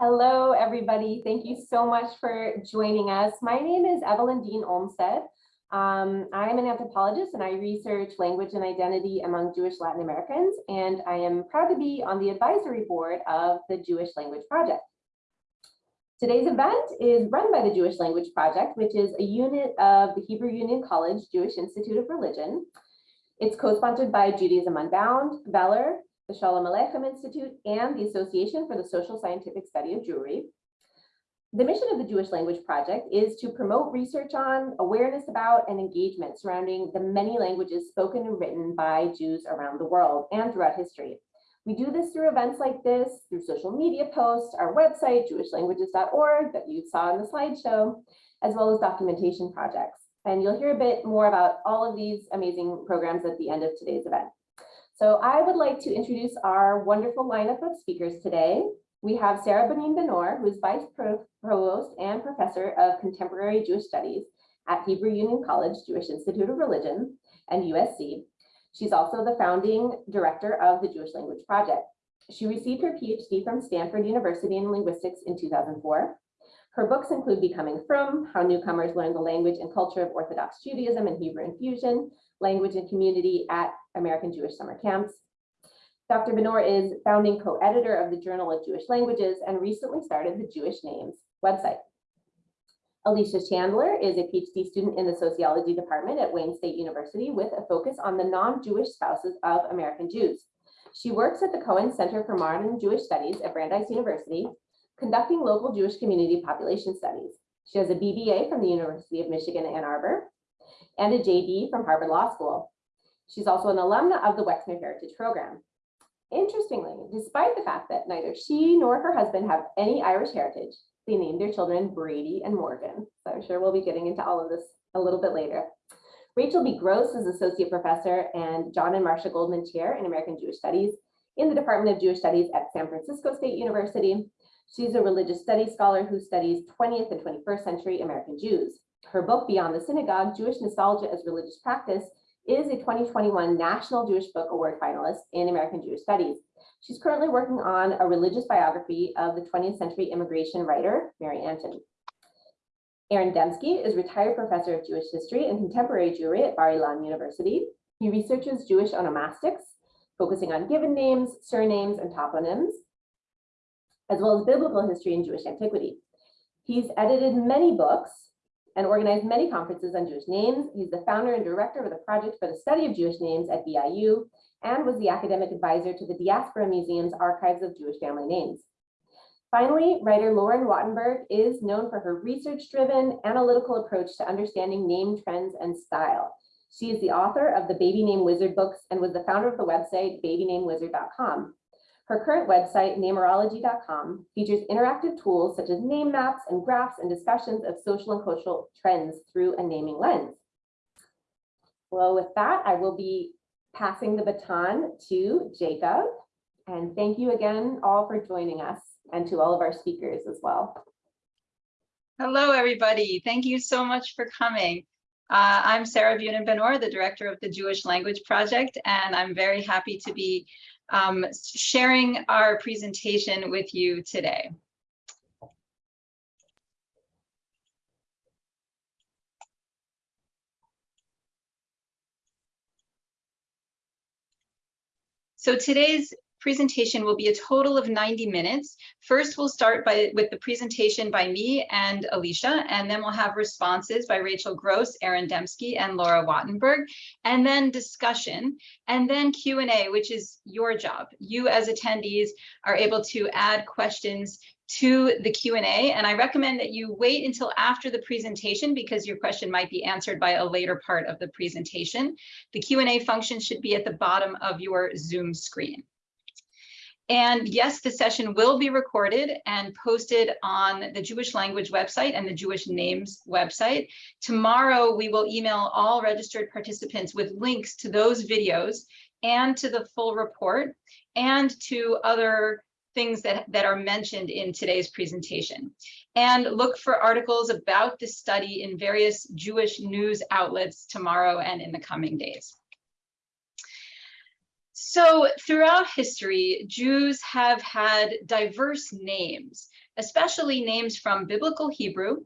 Hello, everybody. Thank you so much for joining us. My name is Evelyn Dean Olmsted. Um, I am an anthropologist and I research language and identity among Jewish Latin Americans, and I am proud to be on the advisory board of the Jewish Language Project. Today's event is run by the Jewish Language Project, which is a unit of the Hebrew Union College Jewish Institute of Religion. It's co-sponsored by Judaism Unbound, Valor, the Shalom Aleichem Institute, and the Association for the Social Scientific Study of Jewry. The mission of the Jewish Language Project is to promote research on, awareness about, and engagement surrounding the many languages spoken and written by Jews around the world and throughout history. We do this through events like this, through social media posts, our website, jewishlanguages.org that you saw in the slideshow, as well as documentation projects. And you'll hear a bit more about all of these amazing programs at the end of today's event. So I would like to introduce our wonderful lineup of speakers today. We have Sarah Bunin Benor, who is Vice Provost and Professor of Contemporary Jewish Studies at Hebrew Union College Jewish Institute of Religion and USC. She's also the founding director of the Jewish Language Project. She received her PhD from Stanford University in linguistics in 2004. Her books include Becoming Frum, How Newcomers Learn the Language and Culture of Orthodox Judaism and Hebrew Infusion, Language and Community at American Jewish Summer Camps. Dr. Benor is founding co-editor of the Journal of Jewish Languages and recently started the Jewish Names website. Alicia Chandler is a PhD student in the sociology department at Wayne State University with a focus on the non-Jewish spouses of American Jews. She works at the Cohen Center for Modern Jewish Studies at Brandeis University, conducting local Jewish community population studies. She has a BBA from the University of Michigan Ann Arbor and a JD from Harvard Law School. She's also an alumna of the Wexner Heritage Program. Interestingly, despite the fact that neither she nor her husband have any Irish heritage, they named their children Brady and Morgan. So I'm sure we'll be getting into all of this a little bit later. Rachel B. Gross is Associate Professor and John and Marcia Goldman Chair in American Jewish Studies in the Department of Jewish Studies at San Francisco State University. She's a religious studies scholar who studies 20th and 21st century American Jews. Her book, Beyond the Synagogue, Jewish Nostalgia as Religious Practice, is a 2021 National Jewish Book Award finalist in American Jewish Studies. She's currently working on a religious biography of the 20th century immigration writer, Mary Antin. Aaron Demsky is retired professor of Jewish history and contemporary Jewry at Bar Ilan University. He researches Jewish onomastics, focusing on given names, surnames, and toponyms, as well as biblical history and Jewish antiquity. He's edited many books and organized many conferences on Jewish names. He's the founder and director of the Project for the Study of Jewish Names at BIU and was the academic advisor to the Diaspora Museum's Archives of Jewish Family Names. Finally, writer Lauren Wattenberg is known for her research-driven analytical approach to understanding name trends and style. She is the author of the Baby Name Wizard books and was the founder of the website babynamewizard.com. Her current website, namerology.com, features interactive tools such as name maps and graphs and discussions of social and cultural trends through a naming lens. Well, with that, I will be passing the baton to Jacob. And thank you again all for joining us and to all of our speakers as well. Hello, everybody. Thank you so much for coming. Uh, I'm Sarah Bunin Benor, the director of the Jewish Language Project, and I'm very happy to be um, sharing our presentation with you today. So today's presentation will be a total of 90 minutes. First, we'll start by with the presentation by me and Alicia, and then we'll have responses by Rachel Gross, Aaron Demsky, and Laura Wattenberg, and then discussion, and then Q&A, which is your job. You as attendees are able to add questions to the Q&A, and I recommend that you wait until after the presentation because your question might be answered by a later part of the presentation. The Q&A function should be at the bottom of your Zoom screen. And yes, the session will be recorded and posted on the Jewish language website and the Jewish names website. Tomorrow, we will email all registered participants with links to those videos and to the full report and to other things that, that are mentioned in today's presentation. And look for articles about the study in various Jewish news outlets tomorrow and in the coming days. So throughout history, Jews have had diverse names, especially names from Biblical Hebrew,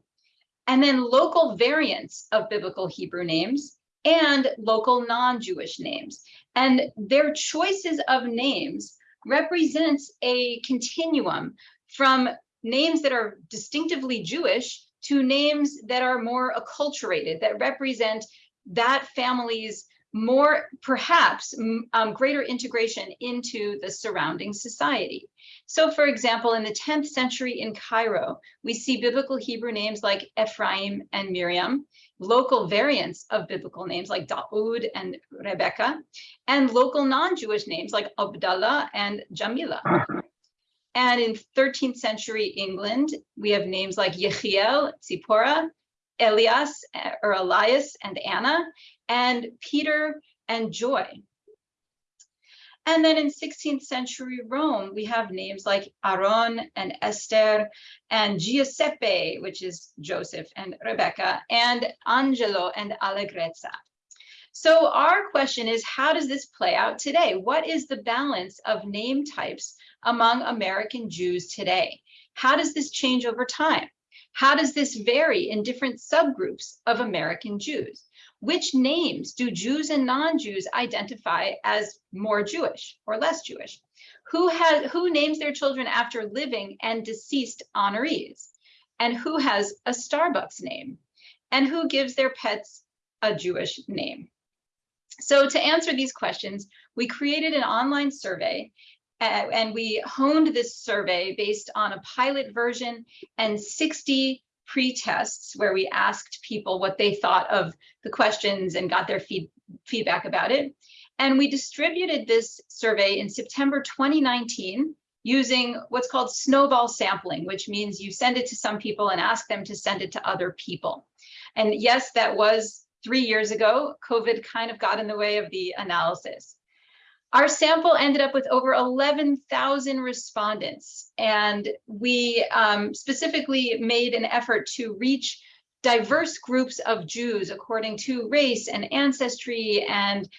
and then local variants of Biblical Hebrew names and local non-Jewish names. And their choices of names represents a continuum from names that are distinctively Jewish to names that are more acculturated, that represent that family's more, perhaps, um, greater integration into the surrounding society. So for example, in the 10th century in Cairo, we see biblical Hebrew names like Ephraim and Miriam, local variants of biblical names like Daoud and Rebecca, and local non-Jewish names like Abdallah and Jamila. And in 13th century England, we have names like Yechiel, Tzipora, Elias eh, or Elias and Anna, and Peter and Joy. And then in 16th century Rome, we have names like Aaron and Esther and Giuseppe, which is Joseph and Rebecca, and Angelo and Allegrezza. So our question is, how does this play out today? What is the balance of name types among American Jews today? How does this change over time? How does this vary in different subgroups of American Jews? Which names do Jews and non-Jews identify as more Jewish or less Jewish? Who has who names their children after living and deceased honorees? And who has a Starbucks name? And who gives their pets a Jewish name? So to answer these questions, we created an online survey Uh, and we honed this survey based on a pilot version and 60 pre-tests where we asked people what they thought of the questions and got their feed, feedback about it. And we distributed this survey in September 2019 using what's called snowball sampling, which means you send it to some people and ask them to send it to other people. And yes, that was three years ago. COVID kind of got in the way of the analysis. Our sample ended up with over 11,000 respondents, and we um, specifically made an effort to reach diverse groups of Jews according to race and ancestry and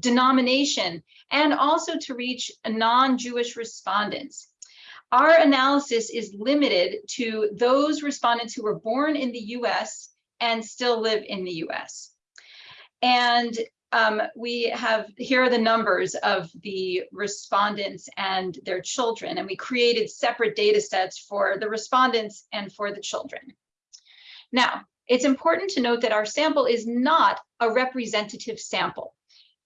denomination, and also to reach non-Jewish respondents. Our analysis is limited to those respondents who were born in the US and still live in the US. And um, we have, here are the numbers of the respondents and their children, and we created separate data sets for the respondents and for the children. Now, it's important to note that our sample is not a representative sample.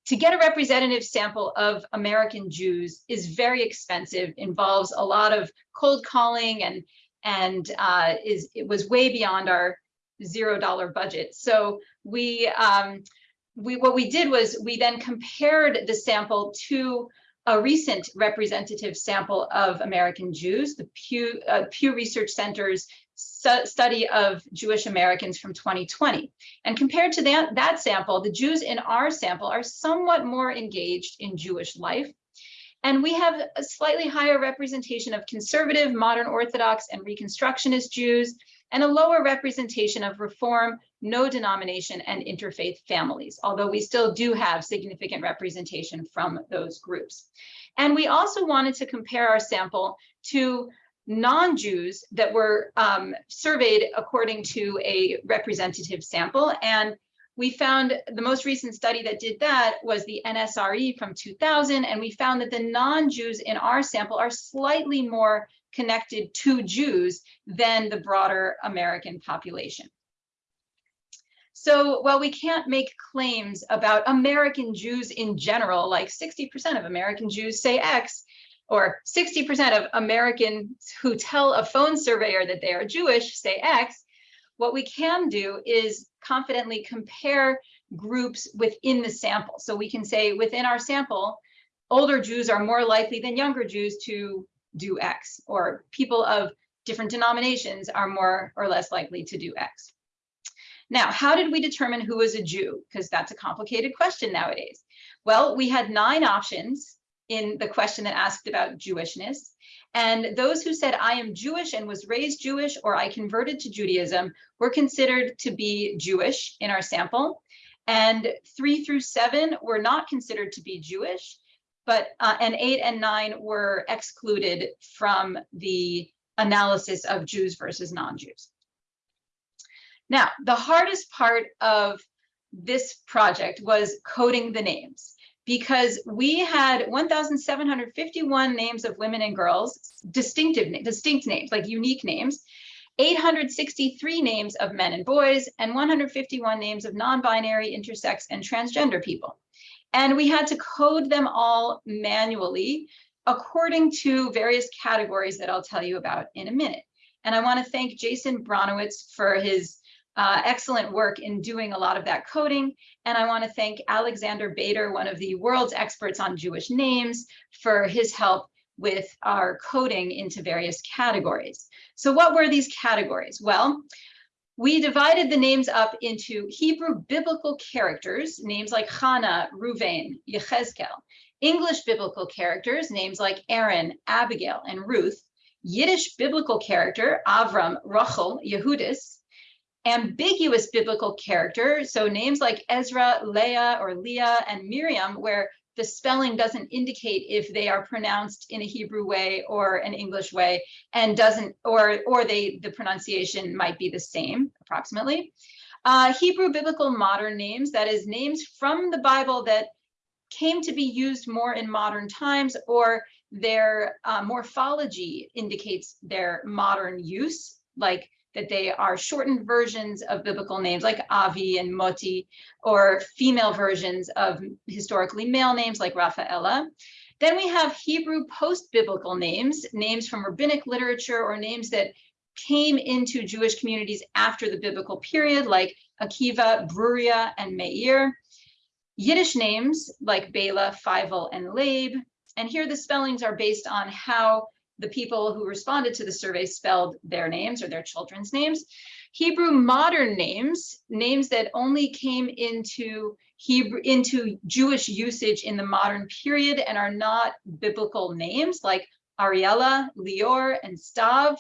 To get a representative sample of American Jews is very expensive, involves a lot of cold calling and and uh, is it was way beyond our zero dollar budget. So we um, we what we did was we then compared the sample to a recent representative sample of American Jews, the Pew, uh, Pew Research Center's study of Jewish Americans from 2020. And compared to that, that sample, the Jews in our sample are somewhat more engaged in Jewish life. And we have a slightly higher representation of conservative, modern Orthodox, and Reconstructionist Jews, and a lower representation of Reform, no denomination, and interfaith families, although we still do have significant representation from those groups. And we also wanted to compare our sample to non-Jews that were um, surveyed according to a representative sample. And we found the most recent study that did that was the NSRE from 2000. And we found that the non-Jews in our sample are slightly more connected to Jews than the broader American population. So while we can't make claims about American Jews in general, like 60% of American Jews say X, or 60% of Americans who tell a phone surveyor that they are Jewish say X, what we can do is confidently compare groups within the sample. So we can say within our sample, older Jews are more likely than younger Jews to do X, or people of different denominations are more or less likely to do X. Now, how did we determine who was a Jew? Because that's a complicated question nowadays. Well, we had nine options in the question that asked about Jewishness. And those who said, I am Jewish and was raised Jewish, or I converted to Judaism, were considered to be Jewish in our sample. And three through seven were not considered to be Jewish, but uh, and eight and nine were excluded from the analysis of Jews versus non-Jews. Now, the hardest part of this project was coding the names because we had 1,751 names of women and girls, distinctive, distinct names, like unique names, 863 names of men and boys, and 151 names of non-binary, intersex, and transgender people. And we had to code them all manually according to various categories that I'll tell you about in a minute. And I want to thank Jason Bronowitz for his uh, excellent work in doing a lot of that coding. And I want to thank Alexander Beider, one of the world's experts on Jewish names, for his help with our coding into various categories. So what were these categories? Well, we divided the names up into Hebrew biblical characters, names like Hannah, Ruvain, Yechezkel, English biblical characters, names like Aaron, Abigail, and Ruth, Yiddish biblical character, Avram, Rachel, Yehudis, ambiguous biblical character. So names like Ezra, Leah, or Leah, and Miriam, where the spelling doesn't indicate if they are pronounced in a Hebrew way or an English way, and doesn't, or or they the pronunciation might be the same approximately. Uh, Hebrew biblical modern names, that is names from the Bible that came to be used more in modern times, or their uh, morphology indicates their modern use, like that they are shortened versions of biblical names like Avi and Moti, or female versions of historically male names like Raphaela. Then we have Hebrew post-biblical names, names from rabbinic literature or names that came into Jewish communities after the biblical period, like Akiva, Bruria, and Meir. Yiddish names like Bela, Feivel, and Labe. And here the spellings are based on how the people who responded to the survey spelled their names or their children's names. Hebrew modern names, names that only came into Hebrew into Jewish usage in the modern period and are not biblical names like Ariella, Lior, and Stav.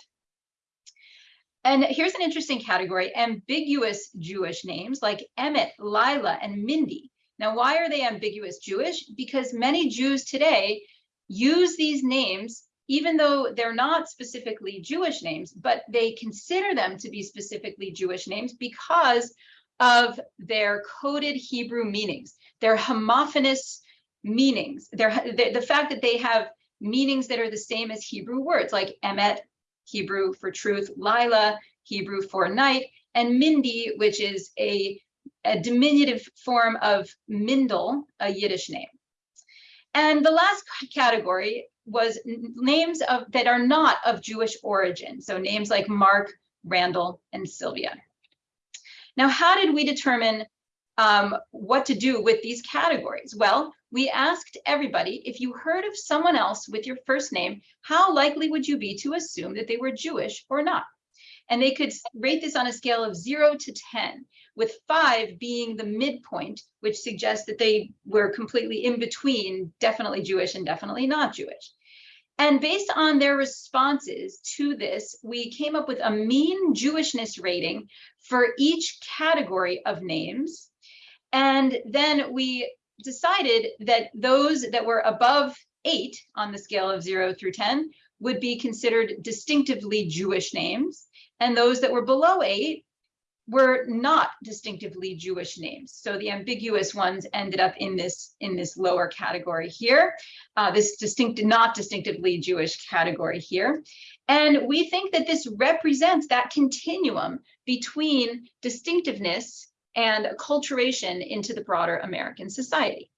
And here's an interesting category, ambiguous Jewish names like Emmett, Lila, and Mindy. Now, why are they ambiguous Jewish? Because many Jews today use these names even though they're not specifically Jewish names, but they consider them to be specifically Jewish names because of their coded Hebrew meanings, their homophonous meanings, their, the, the fact that they have meanings that are the same as Hebrew words like emet, Hebrew for truth, Lila, Hebrew for night, and Mindy, which is a, a diminutive form of Mindel, a Yiddish name. And the last category was names of that are not of Jewish origin. So names like Mark, Randall, and Sylvia. Now, how did we determine um, what to do with these categories? Well, we asked everybody, if you heard of someone else with your first name, how likely would you be to assume that they were Jewish or not? And they could rate this on a scale of zero to 10, with five being the midpoint, which suggests that they were completely in between, definitely Jewish and definitely not Jewish. And based on their responses to this, we came up with a mean Jewishness rating for each category of names. And then we decided that those that were above eight on the scale of zero through 10 would be considered distinctively Jewish names. And those that were below eight were not distinctively Jewish names. So the ambiguous ones ended up in this in this lower category here, uh, this distinct, not distinctively Jewish category here. And we think that this represents that continuum between distinctiveness and acculturation into the broader American society.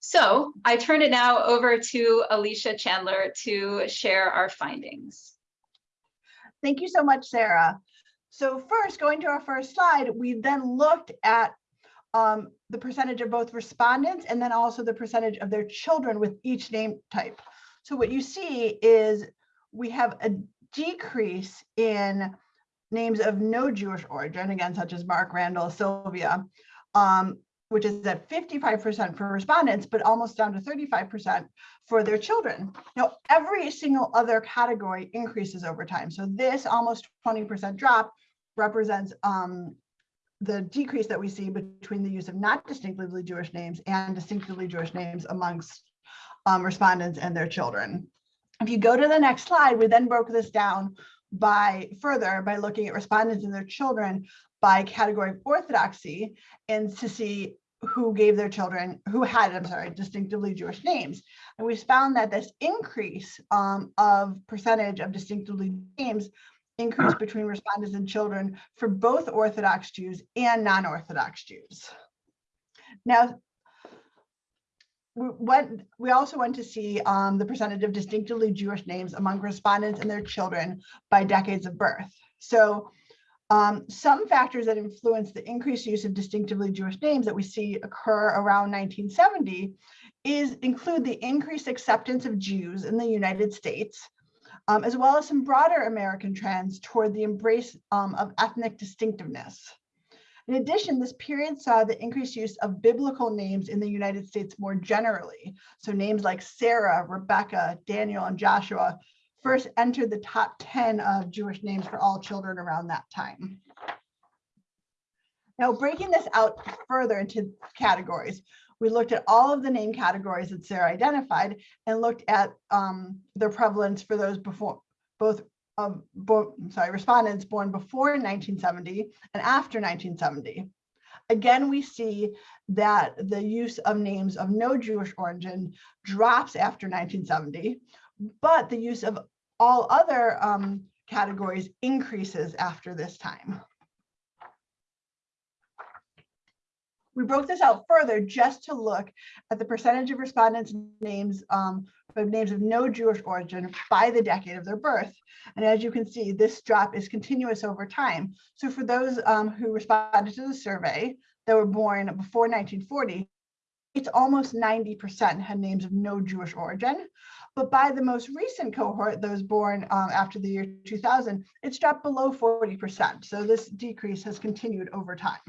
So I turn it now over to Alicia Chandler to share our findings. Thank you so much, Sarah. So first, going to our first slide, we then looked at um, the percentage of both respondents and then also the percentage of their children with each name type. So what you see is we have a decrease in names of no Jewish origin, again, such as Mark Randall, Sylvia, um, which is at 55% for respondents, but almost down to 35% for their children. Now, every single other category increases over time. So this almost 20% drop represents um, the decrease that we see between the use of not distinctively Jewish names and distinctively Jewish names amongst um, respondents and their children. If you go to the next slide, we then broke this down by further by looking at respondents and their children by category of orthodoxy and to see who gave their children, who had, I'm sorry, distinctively Jewish names. And we found that this increase um, of percentage of distinctively names increased between respondents and children for both Orthodox Jews and non-Orthodox Jews. Now, we went, we also went to see um, the percentage of distinctively Jewish names among respondents and their children by decades of birth. So um, some factors that influence the increased use of distinctively Jewish names that we see occur around 1970 is include the increased acceptance of Jews in the United States, um, as well as some broader American trends toward the embrace um, of ethnic distinctiveness. In addition, this period saw the increased use of biblical names in the United States more generally. So names like Sarah, Rebecca, Daniel, and Joshua first entered the top 10 of Jewish names for all children around that time. Now, breaking this out further into categories, we looked at all of the name categories that Sarah identified and looked at um, their prevalence for those before both of bo sorry respondents born before 1970 and after 1970. Again, we see that the use of names of no Jewish origin drops after 1970, but the use of all other um, categories increases after this time. We broke this out further just to look at the percentage of respondents' names, um, of names of no Jewish origin by the decade of their birth. And as you can see, this drop is continuous over time. So for those um, who responded to the survey that were born before 1940, it's almost 90% had names of no Jewish origin. But by the most recent cohort, those born um, after the year 2000, it's dropped below 40%. So this decrease has continued over time.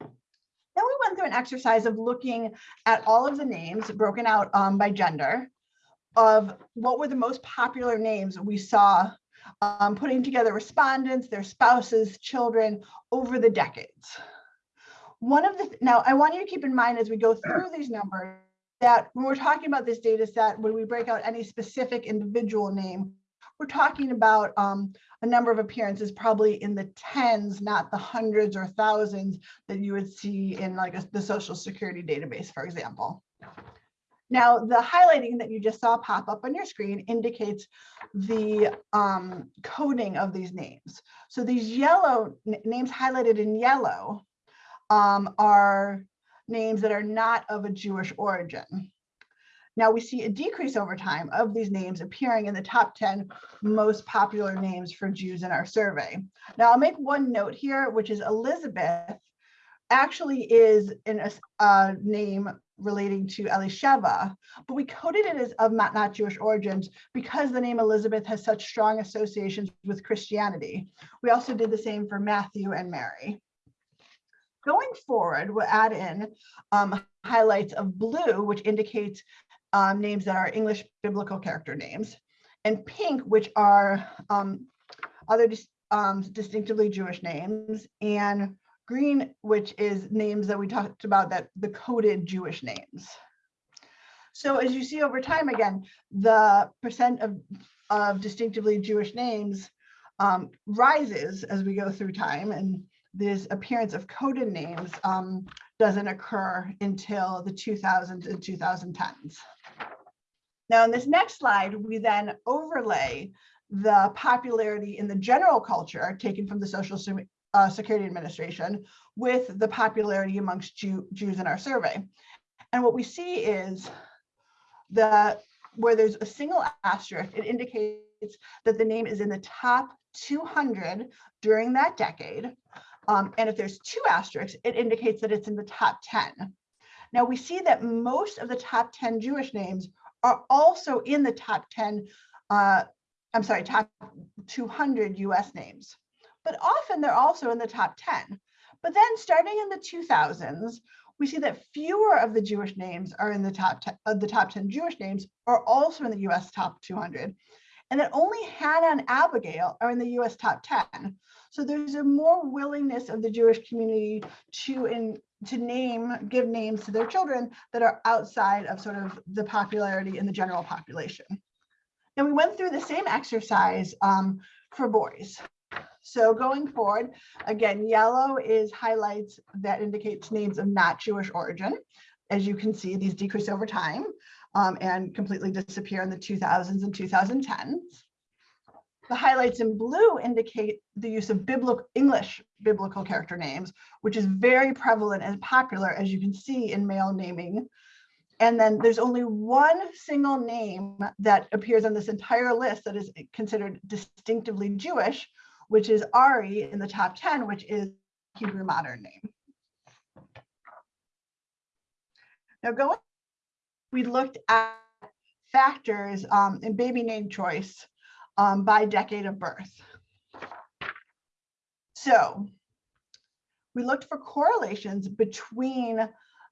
Then we went through an exercise of looking at all of the names broken out um, by gender of what were the most popular names we saw um, putting together respondents, their spouses, children over the decades. One of the, now I want you to keep in mind as we go through these numbers that when we're talking about this data set, when we break out any specific individual name, we're talking about um, a number of appearances probably in the tens, not the hundreds or thousands that you would see in like a, the social security database, for example. Now, the highlighting that you just saw pop up on your screen indicates the um, coding of these names. So these yellow names highlighted in yellow um, are names that are not of a Jewish origin. Now we see a decrease over time of these names appearing in the top 10 most popular names for Jews in our survey. Now I'll make one note here, which is Elizabeth actually is a name relating to Elisheva, but we coded it as of not, not Jewish origins because the name Elizabeth has such strong associations with Christianity. We also did the same for Matthew and Mary. Going forward, we'll add in um, highlights of blue, which indicates um, names that are English biblical character names, and pink, which are um, other dis um, distinctively Jewish names, and green, which is names that we talked about that the coded Jewish names. So as you see over time, again, the percent of, of distinctively Jewish names um, rises as we go through time. And this appearance of coded names um, doesn't occur until the 2000s and 2010s. Now in this next slide, we then overlay the popularity in the general culture taken from the Social uh, Security Administration with the popularity amongst Jew, Jews in our survey. And what we see is that where there's a single asterisk, it indicates that the name is in the top 200 during that decade. Um, and if there's two asterisks, it indicates that it's in the top 10. Now we see that most of the top 10 Jewish names are also in the top 10, uh, I'm sorry, top 200 US names, but often they're also in the top 10. But then starting in the 2000s, we see that fewer of the Jewish names are in the top 10, of the top 10 Jewish names are also in the US top 200 and that only Hannah and Abigail are in the US top 10. So there's a more willingness of the Jewish community to in, to name, give names to their children that are outside of sort of the popularity in the general population. And we went through the same exercise um, for boys. So going forward, again, yellow is highlights that indicates names of not Jewish origin. As you can see, these decrease over time um, and completely disappear in the 2000s and 2010s. The highlights in blue indicate the use of biblical English biblical character names, which is very prevalent and popular, as you can see in male naming. And then there's only one single name that appears on this entire list that is considered distinctively Jewish, which is Ari in the top 10, which is Hebrew modern name. Now going we looked at factors um, in baby name choice um, by decade of birth. So we looked for correlations between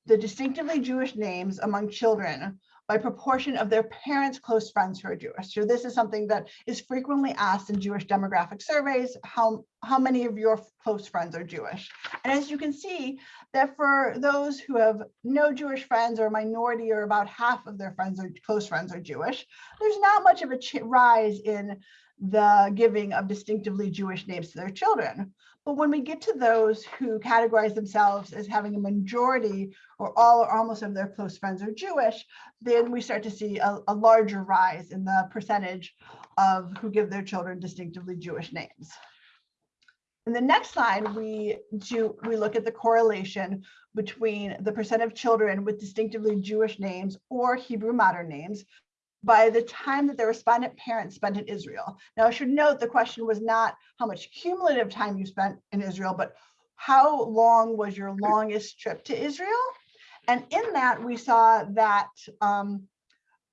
the distinctively Jewish names among children by proportion of their parents' close friends who are Jewish. So this is something that is frequently asked in Jewish demographic surveys, how, how many of your close friends are Jewish? And as you can see that for those who have no Jewish friends or a minority or about half of their friends or close friends are Jewish, there's not much of a rise in the giving of distinctively Jewish names to their children. But when we get to those who categorize themselves as having a majority or all or almost of their close friends are Jewish, then we start to see a, a larger rise in the percentage of who give their children distinctively Jewish names. In the next slide, we do, we look at the correlation between the percent of children with distinctively Jewish names or Hebrew modern names by the time that the respondent parents spent in Israel. Now, I should note the question was not how much cumulative time you spent in Israel, but how long was your longest trip to Israel? And in that, we saw that um,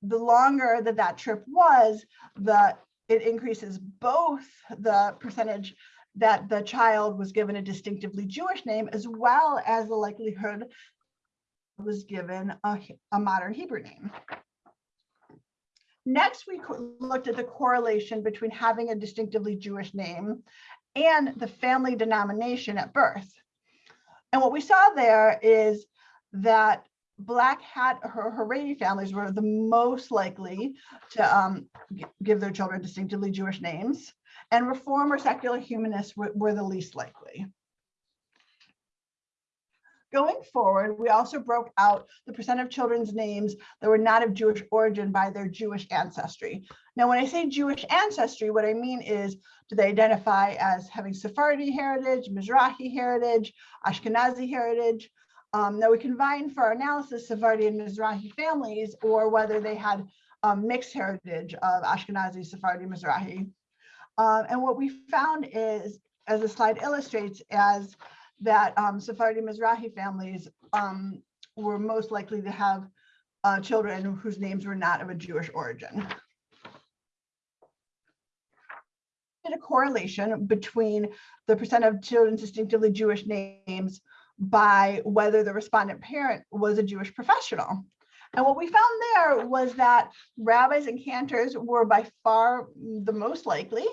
the longer that that trip was, the it increases both the percentage that the child was given a distinctively Jewish name, as well as the likelihood was given a, a modern Hebrew name. Next, we looked at the correlation between having a distinctively Jewish name and the family denomination at birth. And what we saw there is that Black Hat or Haredi families were the most likely to um, give their children distinctively Jewish names, and Reform or secular humanists were, were the least likely. Going forward, we also broke out the percent of children's names that were not of Jewish origin by their Jewish ancestry. Now, when I say Jewish ancestry, what I mean is, do they identify as having Sephardi heritage, Mizrahi heritage, Ashkenazi heritage? Um, now we combine for our analysis Sephardi and Mizrahi families, or whether they had um, mixed heritage of Ashkenazi, Sephardi, Mizrahi. Um, and what we found is, as the slide illustrates, as that um, Sephardi Mizrahi families um, were most likely to have uh, children whose names were not of a Jewish origin. Did a correlation between the percent of children distinctively Jewish names by whether the respondent parent was a Jewish professional. And what we found there was that rabbis and cantors were by far the most likely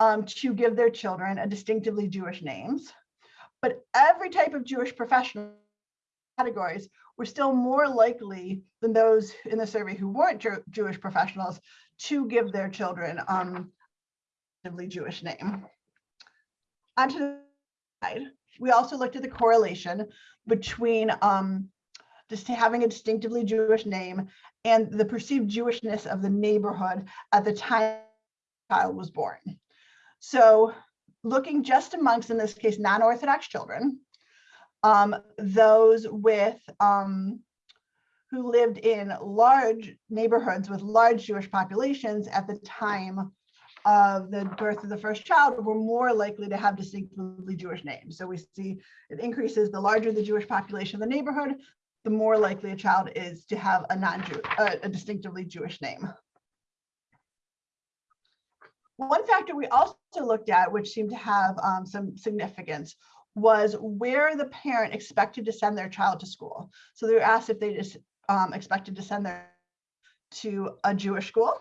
um, to give their children a distinctively Jewish names. But every type of Jewish professional categories were still more likely than those in the survey who weren't Jew- Jewish professionals to give their children um, distinctively Jewish name. Onto the side, we also looked at the correlation between um, just having a distinctively Jewish name and the perceived Jewishness of the neighborhood at the time the child was born. So looking just amongst, in this case, non-Orthodox children, um, those with um, who lived in large neighborhoods with large Jewish populations at the time of the birth of the first child were more likely to have distinctively Jewish names. So we see it increases the larger the Jewish population of the neighborhood, the more likely a child is to have a non-Jew, a, a distinctively Jewish name. One factor we also looked at, which seemed to have um, some significance, was where the parent expected to send their child to school. So they were asked if they just um, expected to send their to a Jewish school,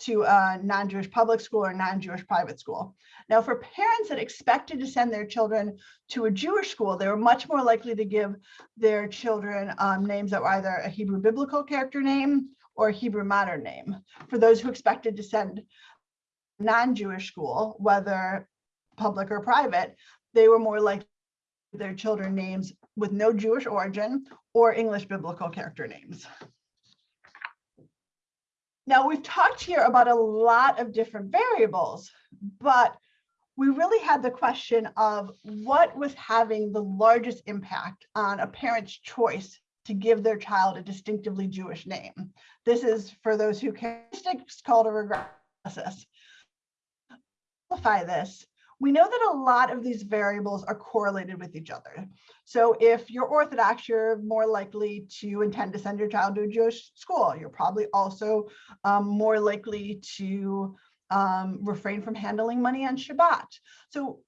to a non-Jewish public school or non-Jewish private school. Now, for parents that expected to send their children to a Jewish school, they were much more likely to give their children um, names that were either a Hebrew biblical character name or a Hebrew modern name. For those who expected to send non-Jewish school, whether public or private, they were more likely their children names with no Jewish origin or English biblical character names. Now, we've talked here about a lot of different variables, but we really had the question of what was having the largest impact on a parent's choice to give their child a distinctively Jewish name. This is for those who care, it's called a. To Simplify this, we know that a lot of these variables are correlated with each other. So if you're Orthodox, you're more likely to intend to send your child to a Jewish school. You're probably also um, more likely to um, refrain from handling money on Shabbat. So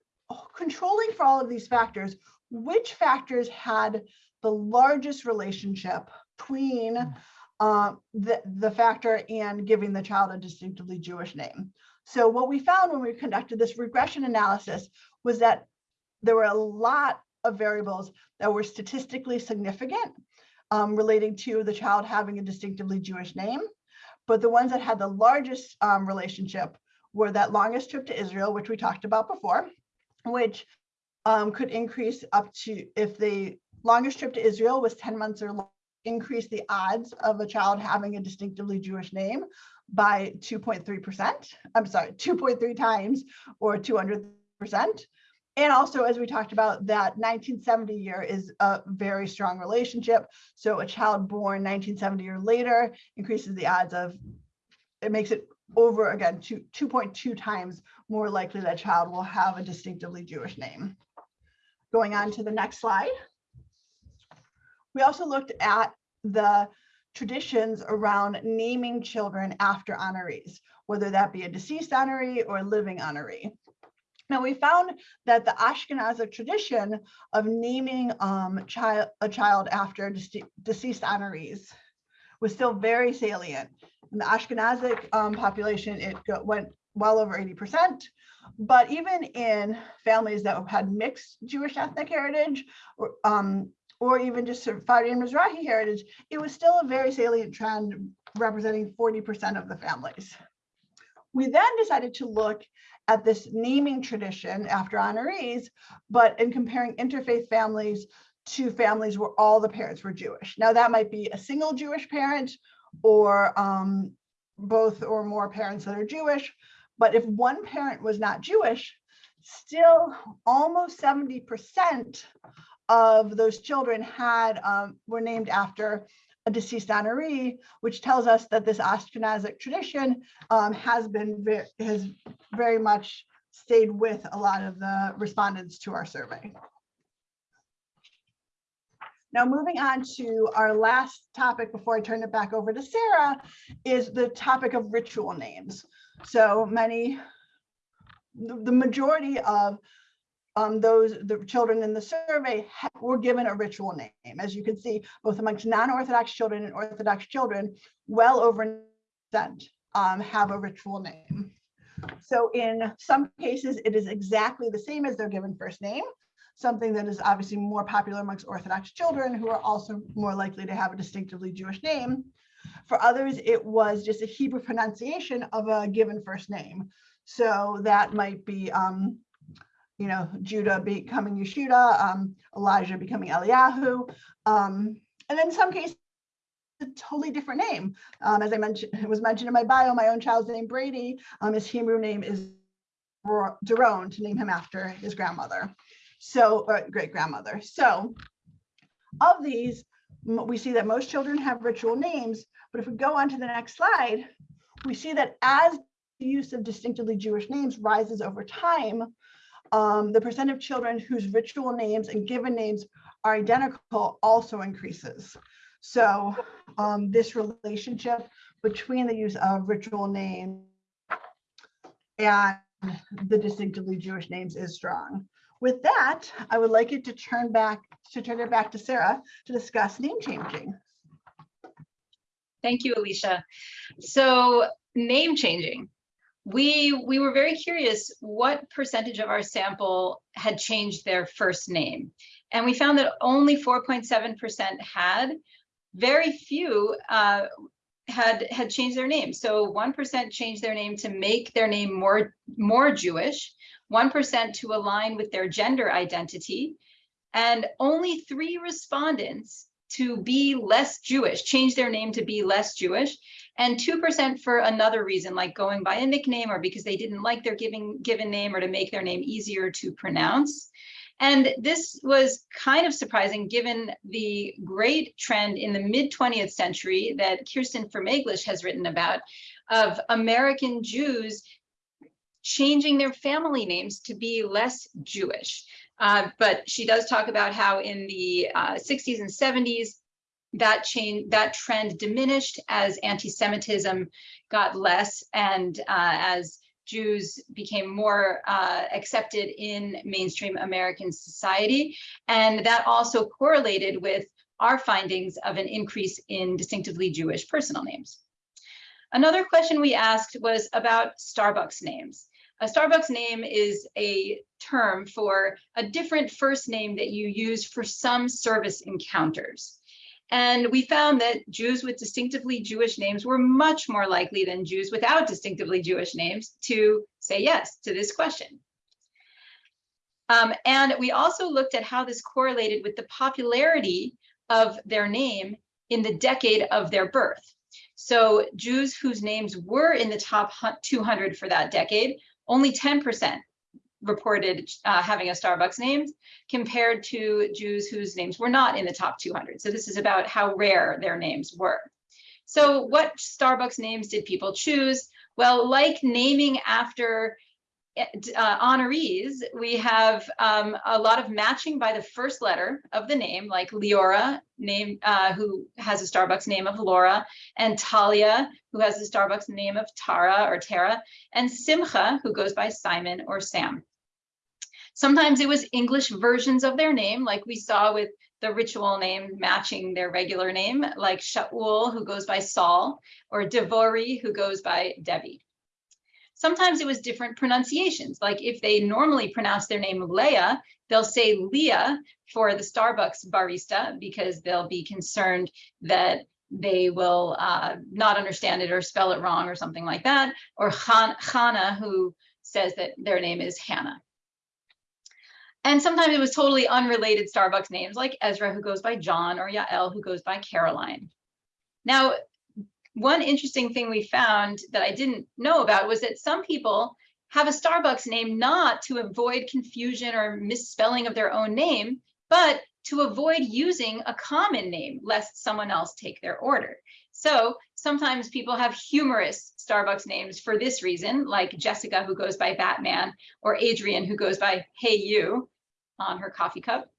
controlling for all of these factors, which factors had the largest relationship between uh, the, the factor and giving the child a distinctively Jewish name? So what we found when we conducted this regression analysis was that there were a lot of variables that were statistically significant um, relating to the child having a distinctively Jewish name. But the ones that had the largest um, relationship were that longest trip to Israel, which we talked about before, which um, could increase up to, if the longest trip to Israel was 10 months or longer, increase the odds of a child having a distinctively Jewish name by 2.3%. I'm sorry, 2.3 times or 200%. And also, as we talked about, that 1970 year is a very strong relationship. So a child born 1970 or later increases the odds of, it makes it over again, two, 2.2 times more likely that child will have a distinctively Jewish name. Going on to the next slide. We also looked at the traditions around naming children after honorees, whether that be a deceased honoree or a living honoree. Now we found that the Ashkenazic tradition of naming um, child, a child after dece- deceased honorees was still very salient. In the Ashkenazic um, population, it went well over 80%. But even in families that had mixed Jewish ethnic heritage, um, or even just Sephardi and Mizrahi heritage, it was still a very salient trend representing 40% of the families. We then decided to look at this naming tradition after honorees, but in comparing interfaith families to families where all the parents were Jewish. Now that might be a single Jewish parent or um, both or more parents that are Jewish. But if one parent was not Jewish, still almost 70% of those children had um, were named after a deceased honoree, which tells us that this Ashkenazic tradition um, has been has very much stayed with a lot of the respondents to our survey. Now, moving on to our last topic before I turn it back over to Sarah is the topic of ritual names. So many, the majority of um, those, the children in the survey were given a ritual name. As you can see, both amongst non-Orthodox children and Orthodox children, well over percent um, have a ritual name. So in some cases, it is exactly the same as their given first name, something that is obviously more popular amongst Orthodox children who are also more likely to have a distinctively Jewish name. For others, it was just a Hebrew pronunciation of a given first name. So that might be, um, you know, Judah becoming Yehuda, um, Elijah becoming Eliyahu. Um, and in some cases, a totally different name. Um, as I mentioned, it was mentioned in my bio, my own child's name Brady, um, his Hebrew name is Daron to name him after his grandmother. So, great grandmother. So of these, we see that most children have ritual names, but if we go on to the next slide, we see that as the use of distinctively Jewish names rises over time, um, the percent of children whose ritual names and given names are identical also increases. So um, this relationship between the use of ritual name and the distinctively Jewish names is strong. With that, I would like it to turn back to turn it back to Sarah to discuss name changing. Thank you, Alicia. So name changing. We, we were very curious what percentage of our sample had changed their first name. And we found that only 4.7% had. Very few uh, had had changed their name. So 1% changed their name to make their name more, more Jewish, 1% to align with their gender identity, and only three respondents to be less Jewish, change their name to be less Jewish, and 2% for another reason, like going by a nickname or because they didn't like their giving, given name or to make their name easier to pronounce. And this was kind of surprising given the great trend in the mid 20th century that Kirsten Fermaglich has written about of American Jews changing their family names to be less Jewish. Uh, but she does talk about how in the uh, 60s and 70s, that change, that trend diminished as anti-Semitism got less and uh, as Jews became more uh, accepted in mainstream American society. And that also correlated with our findings of an increase in distinctively Jewish personal names. Another question we asked was about Starbucks names. A Starbucks name is a term for a different first name that you use for some service encounters. And we found that Jews with distinctively Jewish names were much more likely than Jews without distinctively Jewish names to say yes to this question. Um, and we also looked at how this correlated with the popularity of their name in the decade of their birth. So Jews whose names were in the top 200 for that decade, only 10% reported uh, having a Starbucks name compared to Jews whose names were not in the top 200. So this is about how rare their names were. So what Starbucks names did people choose? Well, like naming after uh, honorees, we have um, a lot of matching by the first letter of the name, like Leora, name uh, who has a Starbucks name of Laura, and Talia, who has a Starbucks name of Tara or Tara, and Simcha, who goes by Simon or Sam. Sometimes it was English versions of their name, like we saw with the ritual name matching their regular name, like Shaul, who goes by Saul, or Devori, who goes by Debbie. Sometimes it was different pronunciations. Like if they normally pronounce their name Leah, they'll say Leah for the Starbucks barista because they'll be concerned that they will uh, not understand it or spell it wrong or something like that. Or Han Hannah, who says that their name is Hannah. And sometimes it was totally unrelated Starbucks names like Ezra, who goes by John, or Yael, who goes by Caroline. Now, one interesting thing we found that I didn't know about was that some people have a Starbucks name not to avoid confusion or misspelling of their own name, but to avoid using a common name lest someone else take their order. So sometimes people have humorous Starbucks names for this reason, like Jessica, who goes by Batman, or Adrian, who goes by Hey You on her coffee cup.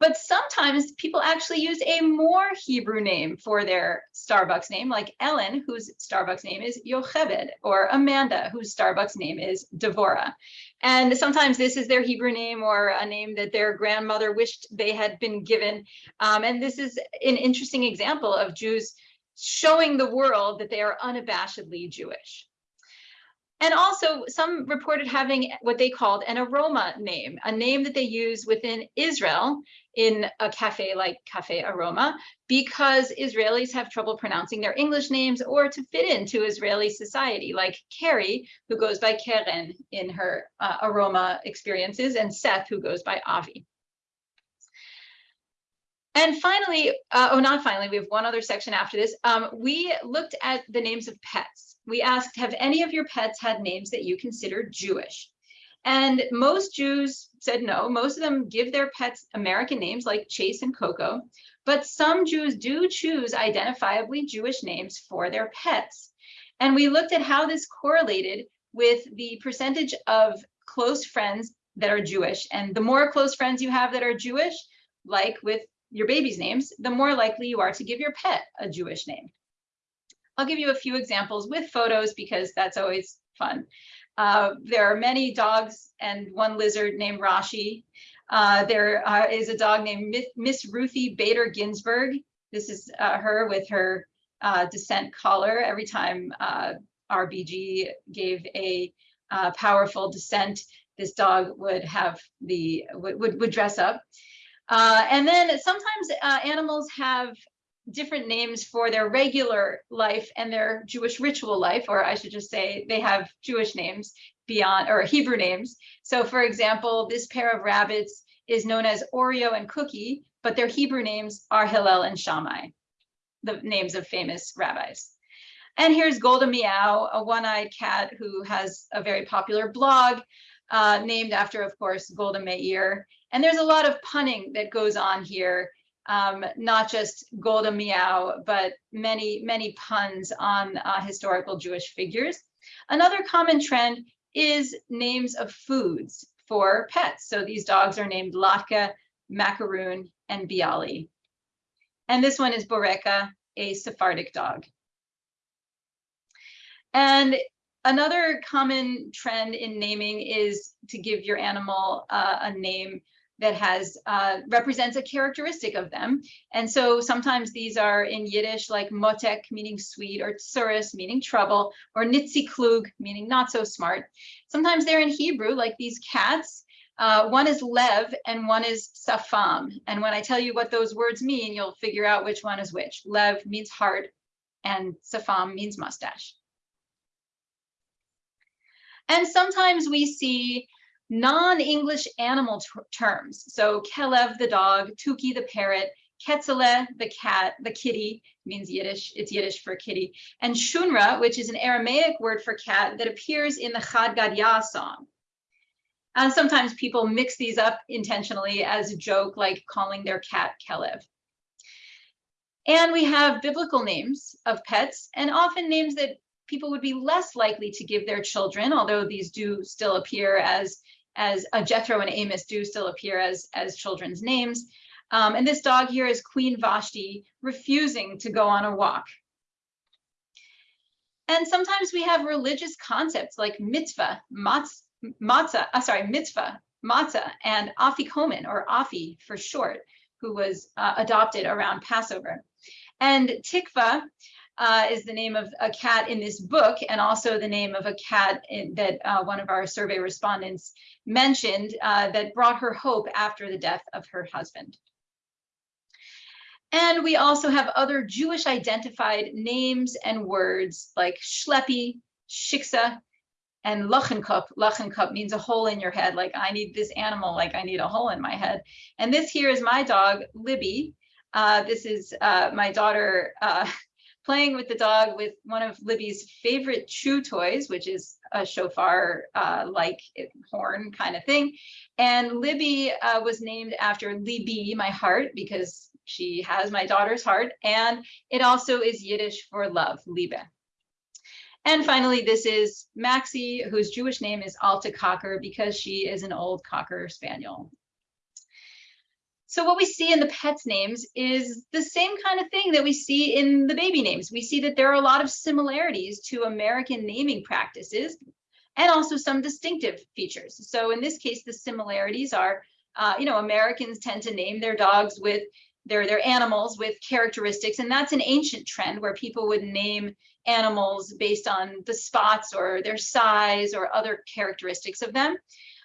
But sometimes people actually use a more Hebrew name for their Starbucks name, like Ellen, whose Starbucks name is Yocheved, or Amanda, whose Starbucks name is Devora. And sometimes this is their Hebrew name or a name that their grandmother wished they had been given. Um, and this is an interesting example of Jews showing the world that they are unabashedly Jewish. And also some reported having what they called an aroma name, a name that they use within Israel in a cafe like Cafe Aroma, because Israelis have trouble pronouncing their English names or to fit into Israeli society, like Carrie, who goes by Karen in her uh, Aroma experiences, and Seth, who goes by Avi. And finally, uh, oh, not finally, we have one other section after this. Um, we looked at the names of pets. We asked, have any of your pets had names that you consider Jewish? And most Jews said no. Most of them give their pets American names like Chase and Coco, but some Jews do choose identifiably Jewish names for their pets. And we looked at how this correlated with the percentage of close friends that are Jewish. And the more close friends you have that are Jewish, like with your baby's names, the more likely you are to give your pet a Jewish name. I'll give you a few examples with photos because that's always fun. Uh, there are many dogs and one lizard named Rashi. Uh, there uh, is a dog named Miss Ruthie Bader Ginsburg. This is uh, her with her uh, dissent collar. Every time uh, RBG gave a powerful dissent, this dog would have the would would dress up. And then sometimes animals have different names for their regular life and their Jewish ritual life, or I should just say they have Jewish names beyond or Hebrew names. So for example, this pair of rabbits is known as Oreo and Cookie, but their Hebrew names are Hillel and Shammai, the names of famous rabbis. And here's Golda Meow, a one-eyed cat who has a very popular blog uh, named after, of course, Golda Meir. And there's a lot of punning that goes on here um, not just Golda Meow, but many, many puns on uh, historical Jewish figures. Another common trend is names of foods for pets. So these dogs are named Latka, Macaroon, and Bialy. And this one is Boreka, a Sephardic dog. And another common trend in naming is to give your animal uh, a name that has uh, represents a characteristic of them. And so sometimes these are in Yiddish like motek, meaning sweet, or tsuris, meaning trouble, or nitziklug, meaning not so smart. Sometimes they're in Hebrew, like these cats. Uh, one is lev and one is safam. And when I tell you what those words mean, you'll figure out which one is which. Lev means heart and safam means mustache. And sometimes we see non-English animal terms. So Kelev, the dog, Tuki, the parrot, Ketzele, the cat, the kitty, means Yiddish, it's Yiddish for kitty, and Shunra, which is an Aramaic word for cat that appears in the Chad Gadya song. Uh, sometimes people mix these up intentionally as a joke, like calling their cat Kelev. And we have biblical names of pets and often names that people would be less likely to give their children, although these do still appear as, as uh, Jethro and Amos do still appear as, as children's names. Um, and this dog here is Queen Vashti refusing to go on a walk. And sometimes we have religious concepts like mitzvah, matz, matzah, uh, sorry, mitzvah, matzah, and afikomen, or afi for short, who was uh, adopted around Passover. And tikva uh, is the name of a cat in this book, and also the name of a cat in, that uh, one of our survey respondents mentioned uh, that brought her hope after the death of her husband. And we also have other Jewish identified names and words like Shlepi, Shiksa, and Lachenkop. Lachenkop means a hole in your head, like I need this animal, like I need a hole in my head. And this here is my dog, Libby. Uh, this is uh, my daughter uh, playing with the dog with one of Libby's favorite chew toys, which is a shofar uh, like horn kind of thing. And Libby uh, was named after Libby, my heart, because she has my daughter's heart, and it also is Yiddish for love, Liebe. And finally, this is Maxie, whose Jewish name is Alta Cocker because she is an old Cocker Spaniel. So what we see in the pets names is the same kind of thing that we see in the baby names. We see that there are a lot of similarities to American naming practices and also some distinctive features. So in this case, the similarities are, uh, you know, Americans tend to name their dogs with they're, they're animals with characteristics. And that's an ancient trend where people would name animals based on the spots or their size or other characteristics of them.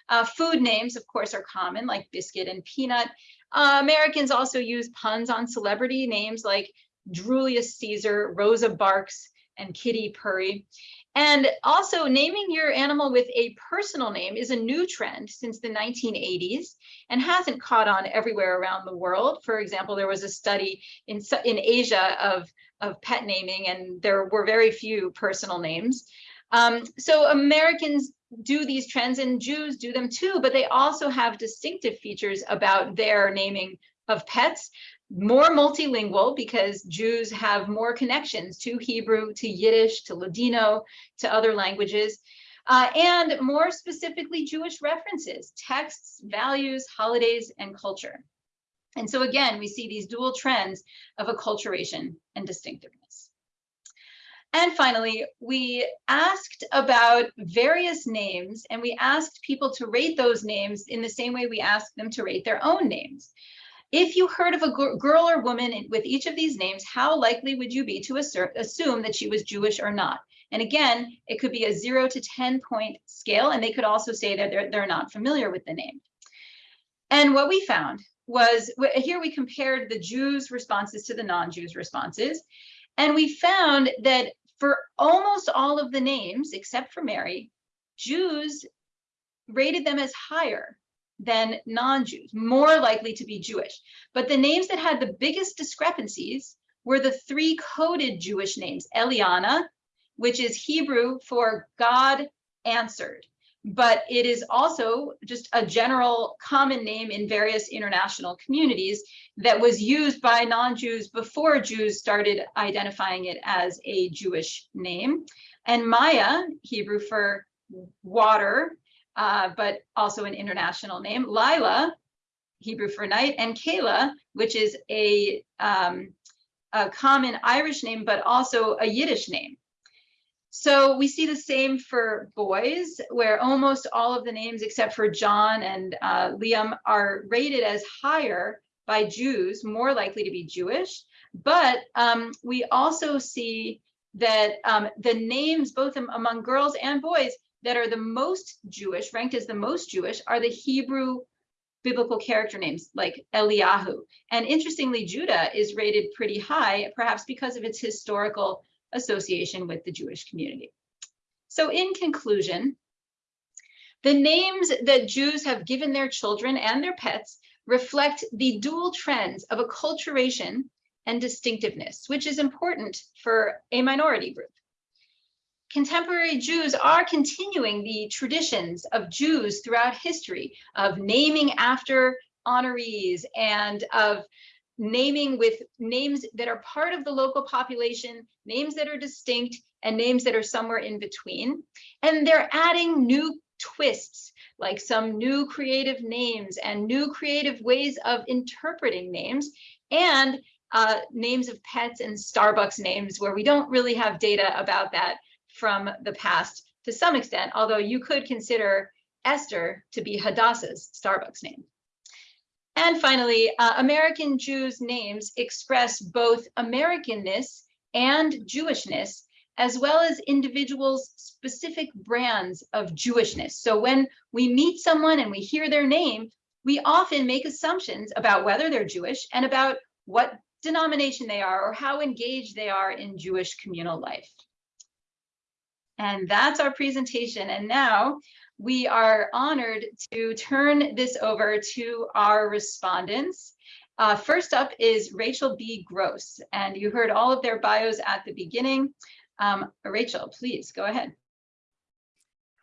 Uh, food names, of course, are common, like biscuit and peanut. Uh, Americans also use puns on celebrity names like Julius Caesar, Rosa Parks, and Kitty Purry. And also naming your animal with a personal name is a new trend since the 1980s and hasn't caught on everywhere around the world. For example, there was a study in, in Asia of, of pet naming and there were very few personal names. Um, so Americans do these trends and Jews do them too, but they also have distinctive features about their naming of pets more multilingual because Jews have more connections to Hebrew, to Yiddish, to Ladino, to other languages, uh, and more specifically Jewish references, texts, values, holidays, and culture. And so again, we see these dual trends of acculturation and distinctiveness. And finally, we asked about various names and we asked people to rate those names in the same way we asked them to rate their own names. If you heard of a girl or woman with each of these names, how likely would you be to assume that she was Jewish or not? And again, it could be a zero to 10 point scale, and they could also say that they're, they're not familiar with the name. And what we found was here we compared the Jews' responses to the non-Jews' responses. And we found that for almost all of the names, except for Mary, Jews rated them as higher than non-Jews, more likely to be Jewish. But the names that had the biggest discrepancies were the three coded Jewish names, Eliana, which is Hebrew for God answered. But it is also just a general common name in various international communities that was used by non-Jews before Jews started identifying it as a Jewish name. And Maya, Hebrew for water, uh, but also an international name. Lila, Hebrew for night, and Kayla, which is a, um, a common Irish name, but also a Yiddish name. So we see the same for boys, where almost all of the names except for John and uh, Liam are rated as higher by Jews, more likely to be Jewish. But um, we also see that um, the names, both among girls and boys, that are the most Jewish, ranked as the most Jewish, are the Hebrew biblical character names like Eliyahu. And interestingly, Judah is rated pretty high, perhaps because of its historical association with the Jewish community. So in conclusion, the names that Jews have given their children and their pets reflect the dual trends of acculturation and distinctiveness, which is important for a minority group. contemporary Jews are continuing the traditions of Jews throughout history of naming after honorees and of naming with names that are part of the local population, names that are distinct, and names that are somewhere in between. And they're adding new twists, like some new creative names and new creative ways of interpreting names, and uh, names of pets and Starbucks names where we don't really have data about that from the past to some extent, although you could consider Esther to be Hadassah's Starbucks name. And finally, uh, American Jews' names express both Americanness and Jewishness, as well as individuals' specific brands of Jewishness. So when we meet someone and we hear their name, we often make assumptions about whether they're Jewish and about what denomination they are or how engaged they are in Jewish communal life. And that's our presentation. And now we are honored to turn this over to our respondents. Uh, first up is Rachel B. Gross, and you heard all of their bios at the beginning. Um, Rachel, please go ahead.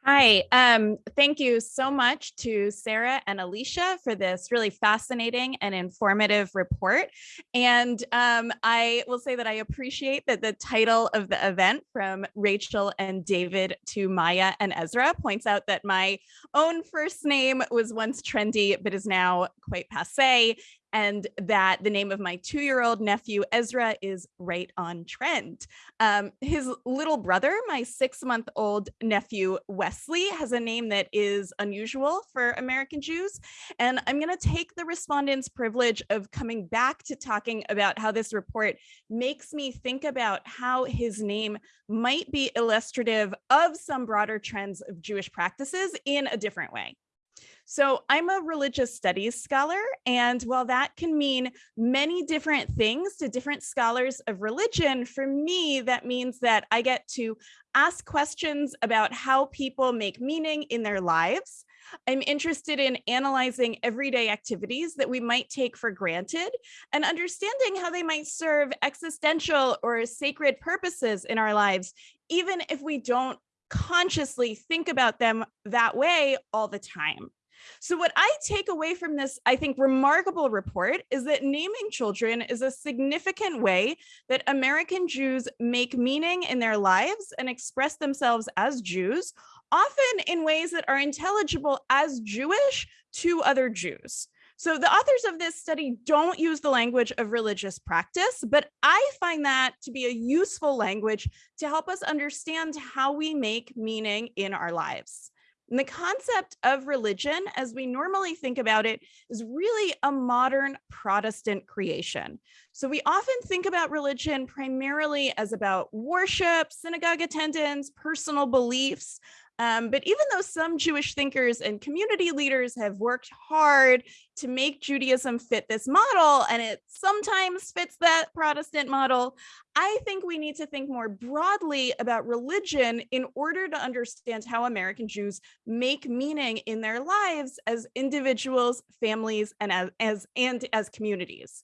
Hi, um, thank you so much to Sarah and Alicia for this really fascinating and informative report. And um, I will say that I appreciate that the title of the event from Rachel and David to Maya and Ezra points out that my own first name was once trendy, but is now quite passe and that the name of my two-year-old nephew Ezra is right on trend. Um, his little brother, my six-month-old nephew Wesley, has a name that is unusual for American Jews. And I'm going to take the respondent's privilege of coming back to talking about how this report makes me think about how his name might be illustrative of some broader trends of Jewish practices in a different way. So I'm a religious studies scholar, and while that can mean many different things to different scholars of religion, for me, that means that I get to ask questions about how people make meaning in their lives. I'm interested in analyzing everyday activities that we might take for granted and understanding how they might serve existential or sacred purposes in our lives, even if we don't consciously think about them that way all the time. So what I take away from this, I think, remarkable report is that naming children is a significant way that American Jews make meaning in their lives and express themselves as Jews, often in ways that are intelligible as Jewish to other Jews. So the authors of this study don't use the language of religious practice, but I find that to be a useful language to help us understand how we make meaning in our lives. And the concept of religion, as we normally think about it, is really a modern Protestant creation. So we often think about religion primarily as about worship, synagogue attendance, personal beliefs, um, but even though some Jewish thinkers and community leaders have worked hard to make Judaism fit this model, and it sometimes fits that Protestant model, I think we need to think more broadly about religion in order to understand how American Jews make meaning in their lives as individuals, families, and as, as and as communities.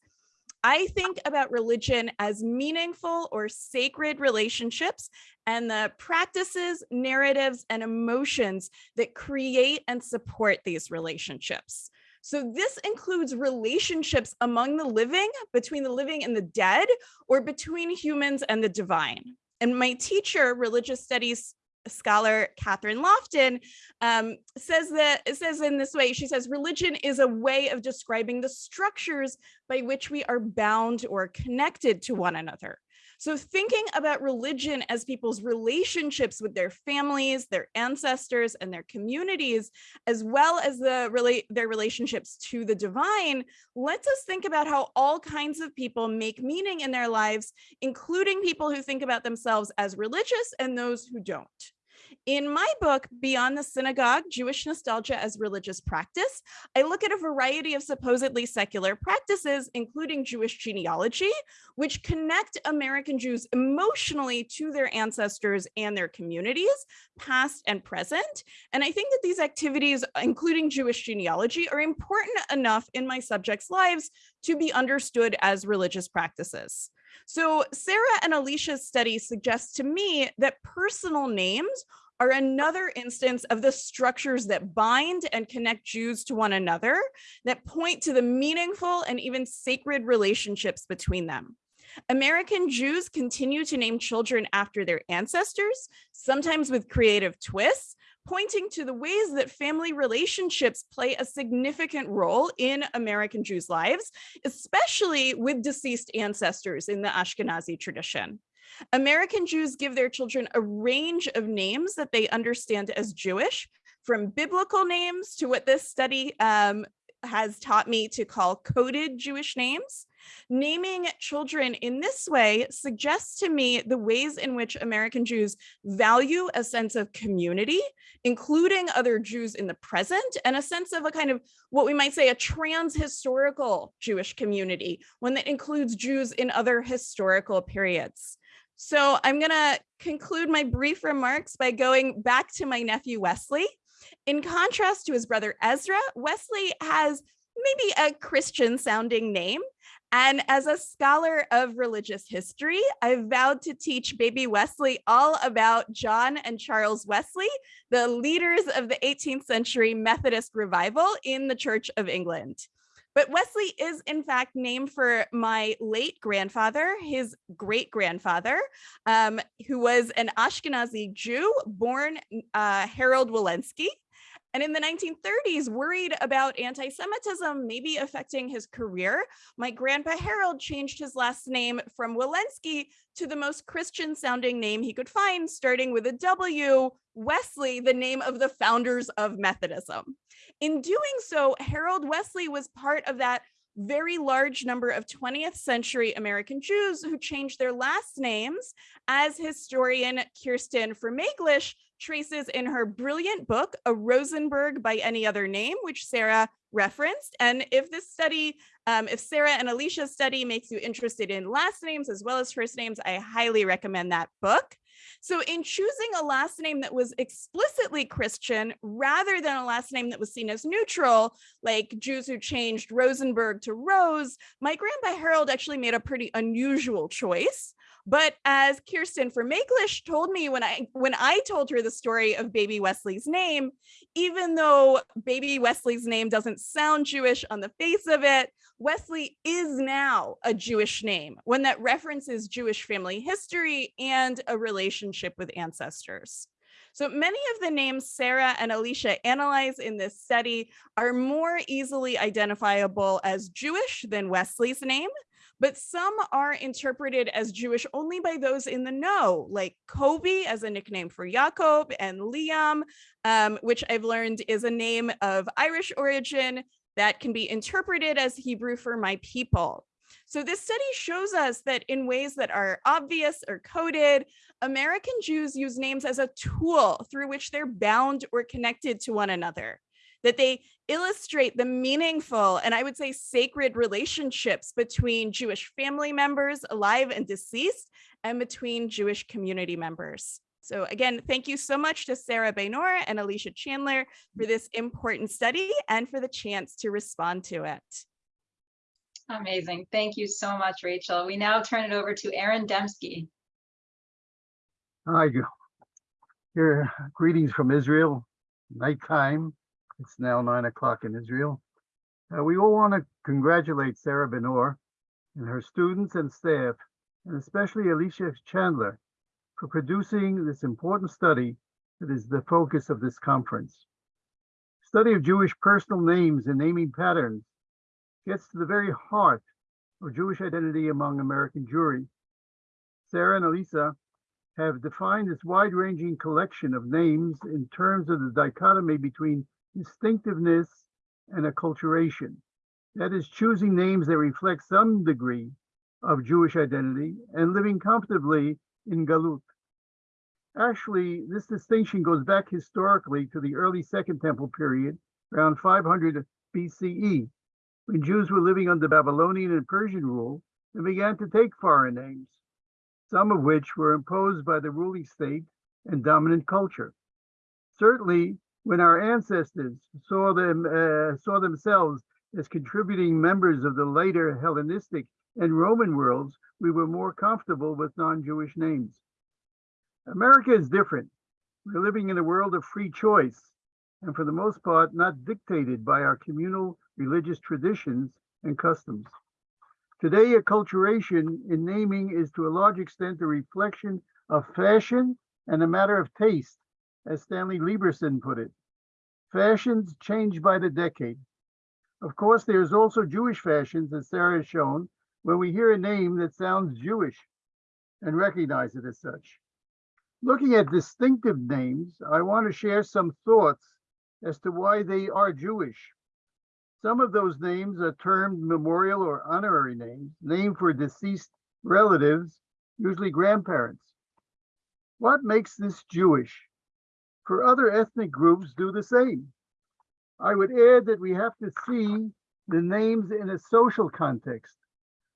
I think about religion as meaningful or sacred relationships and the practices, narratives, and emotions that create and support these relationships. So this includes relationships among the living, between the living and the dead, or between humans and the divine. And my teacher, religious studies scholar Kathryn Lofton um, says that says in this way, she says, religion is a way of describing the structures by which we are bound or connected to one another. So thinking about religion as people's relationships with their families, their ancestors, and their communities, as well as the relate their relationships to the divine, lets us think about how all kinds of people make meaning in their lives, including people who think about themselves as religious and those who don't. In my book, Beyond the Synagogue, Jewish Nostalgia as Religious Practice, I look at a variety of supposedly secular practices, including Jewish genealogy, which connect American Jews emotionally to their ancestors and their communities, past and present. And I think that these activities, including Jewish genealogy, are important enough in my subjects' lives to be understood as religious practices. So Sarah and Alicia's study suggests to me that personal names are another instance of the structures that bind and connect Jews to one another that point to the meaningful and even sacred relationships between them. American Jews continue to name children after their ancestors, sometimes with creative twists, pointing to the ways that family relationships play a significant role in American Jews' lives, especially with deceased ancestors in the Ashkenazi tradition. American Jews give their children a range of names that they understand as Jewish, from biblical names to what this study um, has taught me to call coded Jewish names. Naming children in this way suggests to me the ways in which American Jews value a sense of community, including other Jews in the present, and a sense of a kind of what we might say a trans-historical Jewish community, one that includes Jews in other historical periods. So I'm going to conclude my brief remarks by going back to my nephew Wesley. In contrast to his brother Ezra, Wesley has maybe a Christian sounding name. And as a scholar of religious history, I've vowed to teach baby Wesley all about John and Charles Wesley, the leaders of the 18th century Methodist revival in the Church of England. But Wesley is in fact named for my late grandfather, his great grandfather, um, who was an Ashkenazi Jew born uh, Harold Walensky. And in the 1930s, worried about anti-Semitism maybe affecting his career, my grandpa Harold changed his last name from Walensky to the most Christian sounding name he could find, starting with a W, Wesley, the name of the founders of Methodism. In doing so, Harold Wesley was part of that very large number of 20th century American Jews who changed their last names, as historian Kirsten Fermaglich traces in her brilliant book, A Rosenberg by Any Other Name, which Sarah referenced. And if this study, um, if Sarah and Alicia's study makes you interested in last names as well as first names, I highly recommend that book. So in choosing a last name that was explicitly Christian rather than a last name that was seen as neutral, like Jews who changed Rosenberg to Rose, my grandpa Harold actually made a pretty unusual choice. But as Kirsten from Fermaglich told me when I when I told her the story of baby Wesley's name, even though baby Wesley's name doesn't sound Jewish on the face of it, Wesley is now a Jewish name, one that references Jewish family history and a relationship with ancestors. So many of the names Sarah and Alicia analyze in this study are more easily identifiable as Jewish than Wesley's name, but some are interpreted as Jewish only by those in the know, like Kobe as a nickname for Jacob and Liam, um, which I've learned is a name of Irish origin that can be interpreted as Hebrew for my people. So this study shows us that in ways that are obvious or coded, American Jews use names as a tool through which they're bound or connected to one another that they illustrate the meaningful and I would say sacred relationships between Jewish family members alive and deceased and between Jewish community members. So again, thank you so much to Sarah Benor and Alicia Chandler for this important study and for the chance to respond to it. Amazing. Thank you so much, Rachel. We now turn it over to Aaron Demsky. Hi, here, greetings from Israel, nighttime. It's now nine o'clock in Israel. Uh, we all want to congratulate Sarah Benor and her students and staff, and especially Alicia Chandler for producing this important study that is the focus of this conference. Study of Jewish personal names and naming patterns gets to the very heart of Jewish identity among American Jewry. Sarah and Elisa have defined this wide-ranging collection of names in terms of the dichotomy between distinctiveness and acculturation. That is choosing names that reflect some degree of Jewish identity and living comfortably in Galut. Actually, this distinction goes back historically to the early Second Temple period, around 500 BCE, when Jews were living under Babylonian and Persian rule and began to take foreign names, some of which were imposed by the ruling state and dominant culture. Certainly, when our ancestors saw them uh, saw themselves as contributing members of the later Hellenistic and Roman worlds, we were more comfortable with non-Jewish names. America is different. We're living in a world of free choice, and for the most part, not dictated by our communal religious traditions and customs. Today, acculturation in naming is to a large extent a reflection of fashion and a matter of taste, as Stanley Lieberson put it. Fashions change by the decade. Of course, there's also Jewish fashions, as Sarah has shown, when we hear a name that sounds Jewish and recognize it as such. Looking at distinctive names, I want to share some thoughts as to why they are Jewish. Some of those names are termed memorial or honorary names, named for deceased relatives, usually grandparents. What makes this Jewish? For other ethnic groups do the same. I would add that we have to see the names in a social context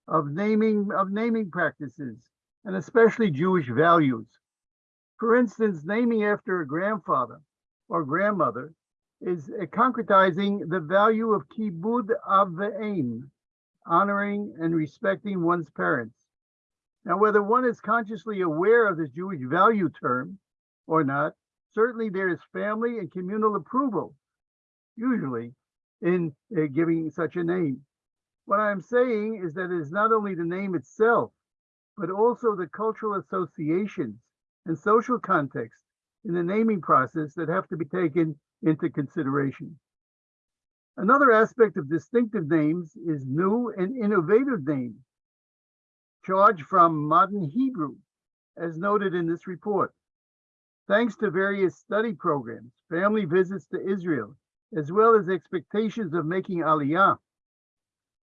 of naming of naming practices and especially Jewish values. For instance, naming after a grandfather or grandmother is concretizing the value of kibud av ve'em, honoring and respecting one's parents. Now, whether one is consciously aware of this Jewish value term or not, certainly there is family and communal approval, usually, in uh, giving such a name. What I'm saying is that it is not only the name itself, but also the cultural associations and social context in the naming process that have to be taken into consideration. Another aspect of distinctive names is new and innovative names, charged from modern Hebrew, as noted in this report. Thanks to various study programs, family visits to Israel, as well as expectations of making Aliyah,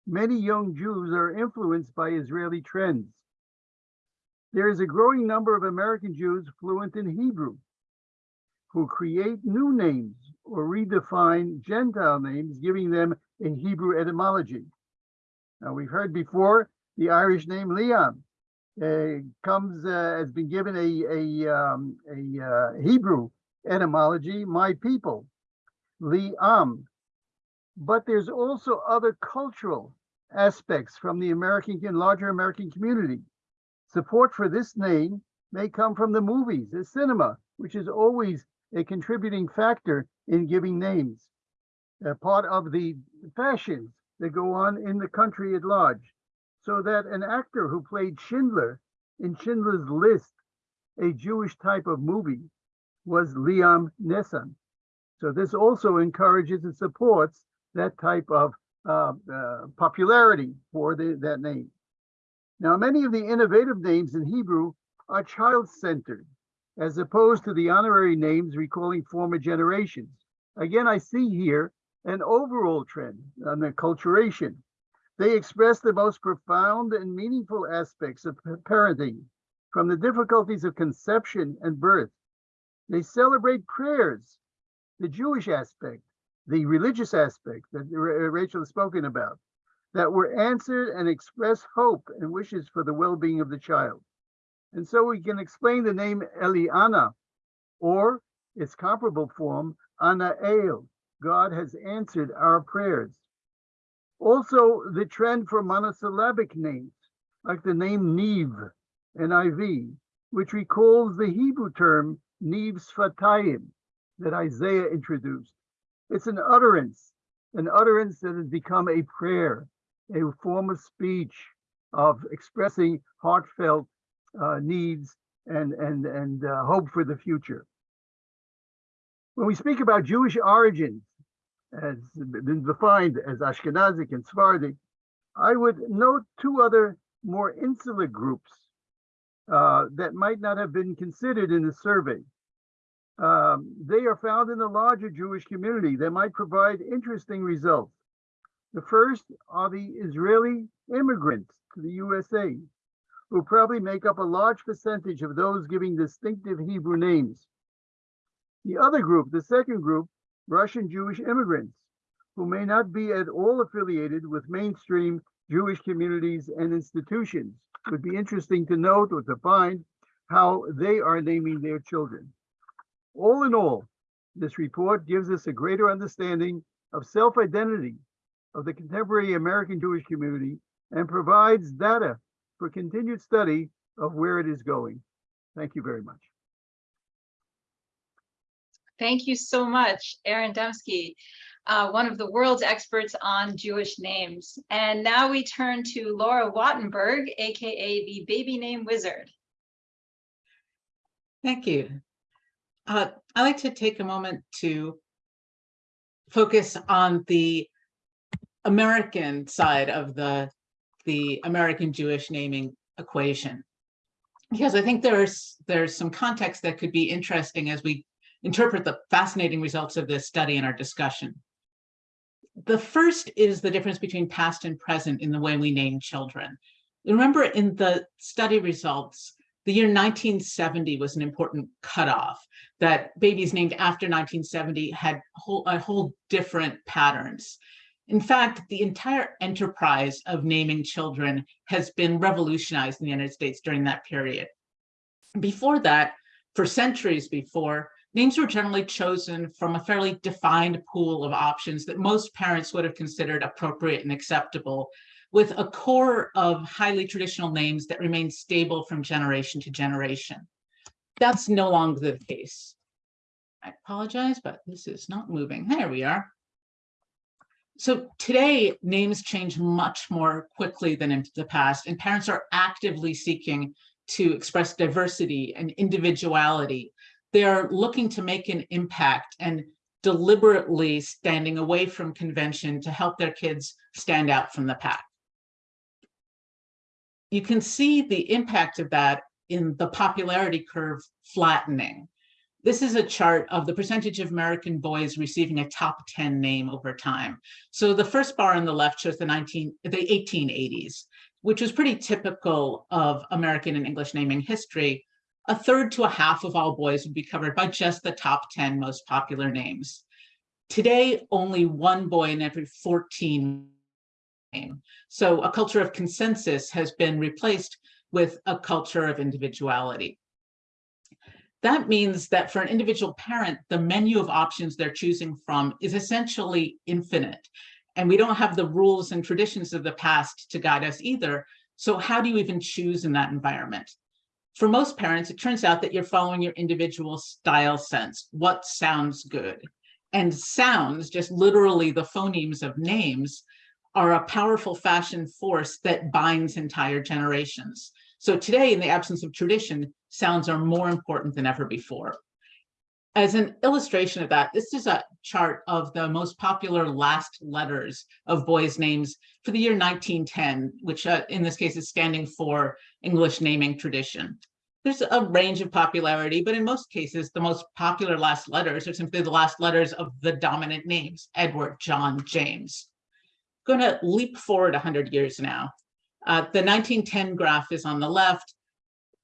many young Jews are influenced by Israeli trends. There is a growing number of American Jews fluent in Hebrew who create new names or redefine Gentile names, giving them a Hebrew etymology. Now, we've heard before the Irish name uh, comes, uh, has been given a, a, um, a uh, Hebrew etymology, my people, Liam. But there's also other cultural aspects from the American and larger American community. Support for this name may come from the movies, the cinema, which is always a contributing factor in giving names. A part of the fashions that go on in the country at large. So that an actor who played Schindler in Schindler's List, a Jewish type of movie, was Liam Neeson. So this also encourages and supports that type of uh, uh, popularity for the, that name. Now, many of the innovative names in Hebrew are child-centered, as opposed to the honorary names recalling former generations. Again, I see here an overall trend on the acculturation. They express the most profound and meaningful aspects of parenting, from the difficulties of conception and birth. They celebrate prayers, the Jewish aspect, the religious aspect that Rachel has spoken about, that were answered and express hope and wishes for the well-being of the child. And so we can explain the name Eliana, or its comparable form, Anael. God has answered our prayers. Also, the trend for monosyllabic names, like the name Niv, N-I-V, which recalls the Hebrew term Niv that Isaiah introduced. It's an utterance, an utterance that has become a prayer, a form of speech of expressing heartfelt uh, needs and and and uh, hope for the future. When we speak about Jewish origins, as been defined as Ashkenazic and Sephardic, I would note two other more insular groups uh, that might not have been considered in the survey. Um, they are found in the larger Jewish community that might provide interesting results. The first are the Israeli immigrants to the USA, who probably make up a large percentage of those giving distinctive Hebrew names. The other group, the second group, Russian Jewish immigrants, who may not be at all affiliated with mainstream Jewish communities and institutions. It would be interesting to note or to find how they are naming their children. All in all, this report gives us a greater understanding of self-identity of the contemporary American Jewish community and provides data for continued study of where it is going. Thank you very much. Thank you so much, Aaron Demsky, uh, one of the world's experts on Jewish names. And now we turn to Laura Wattenberg, AKA the baby name wizard. Thank you. Uh, I like to take a moment to focus on the American side of the, the American Jewish naming equation. Because I think there's, there's some context that could be interesting as we interpret the fascinating results of this study in our discussion. The first is the difference between past and present in the way we name children. Remember in the study results, the year 1970 was an important cutoff that babies named after 1970 had whole, a whole different patterns. In fact, the entire enterprise of naming children has been revolutionized in the United States during that period. Before that, for centuries before, names were generally chosen from a fairly defined pool of options that most parents would have considered appropriate and acceptable with a core of highly traditional names that remain stable from generation to generation. That's no longer the case. I apologize, but this is not moving. There we are. So today, names change much more quickly than in the past, and parents are actively seeking to express diversity and individuality. They are looking to make an impact and deliberately standing away from convention to help their kids stand out from the pack you can see the impact of that in the popularity curve flattening. This is a chart of the percentage of American boys receiving a top 10 name over time. So the first bar on the left shows the 19, the 1880s, which was pretty typical of American and English naming history. A third to a half of all boys would be covered by just the top 10 most popular names. Today, only one boy in every 14 name. So a culture of consensus has been replaced with a culture of individuality. That means that for an individual parent, the menu of options they're choosing from is essentially infinite. And we don't have the rules and traditions of the past to guide us either. So how do you even choose in that environment? For most parents, it turns out that you're following your individual style sense. What sounds good? And sounds, just literally the phonemes of names, are a powerful fashion force that binds entire generations. So today, in the absence of tradition, sounds are more important than ever before. As an illustration of that, this is a chart of the most popular last letters of boys' names for the year 1910, which uh, in this case is standing for English naming tradition. There's a range of popularity, but in most cases, the most popular last letters are simply the last letters of the dominant names, Edward, John, James going to leap forward 100 years now. Uh, the 1910 graph is on the left,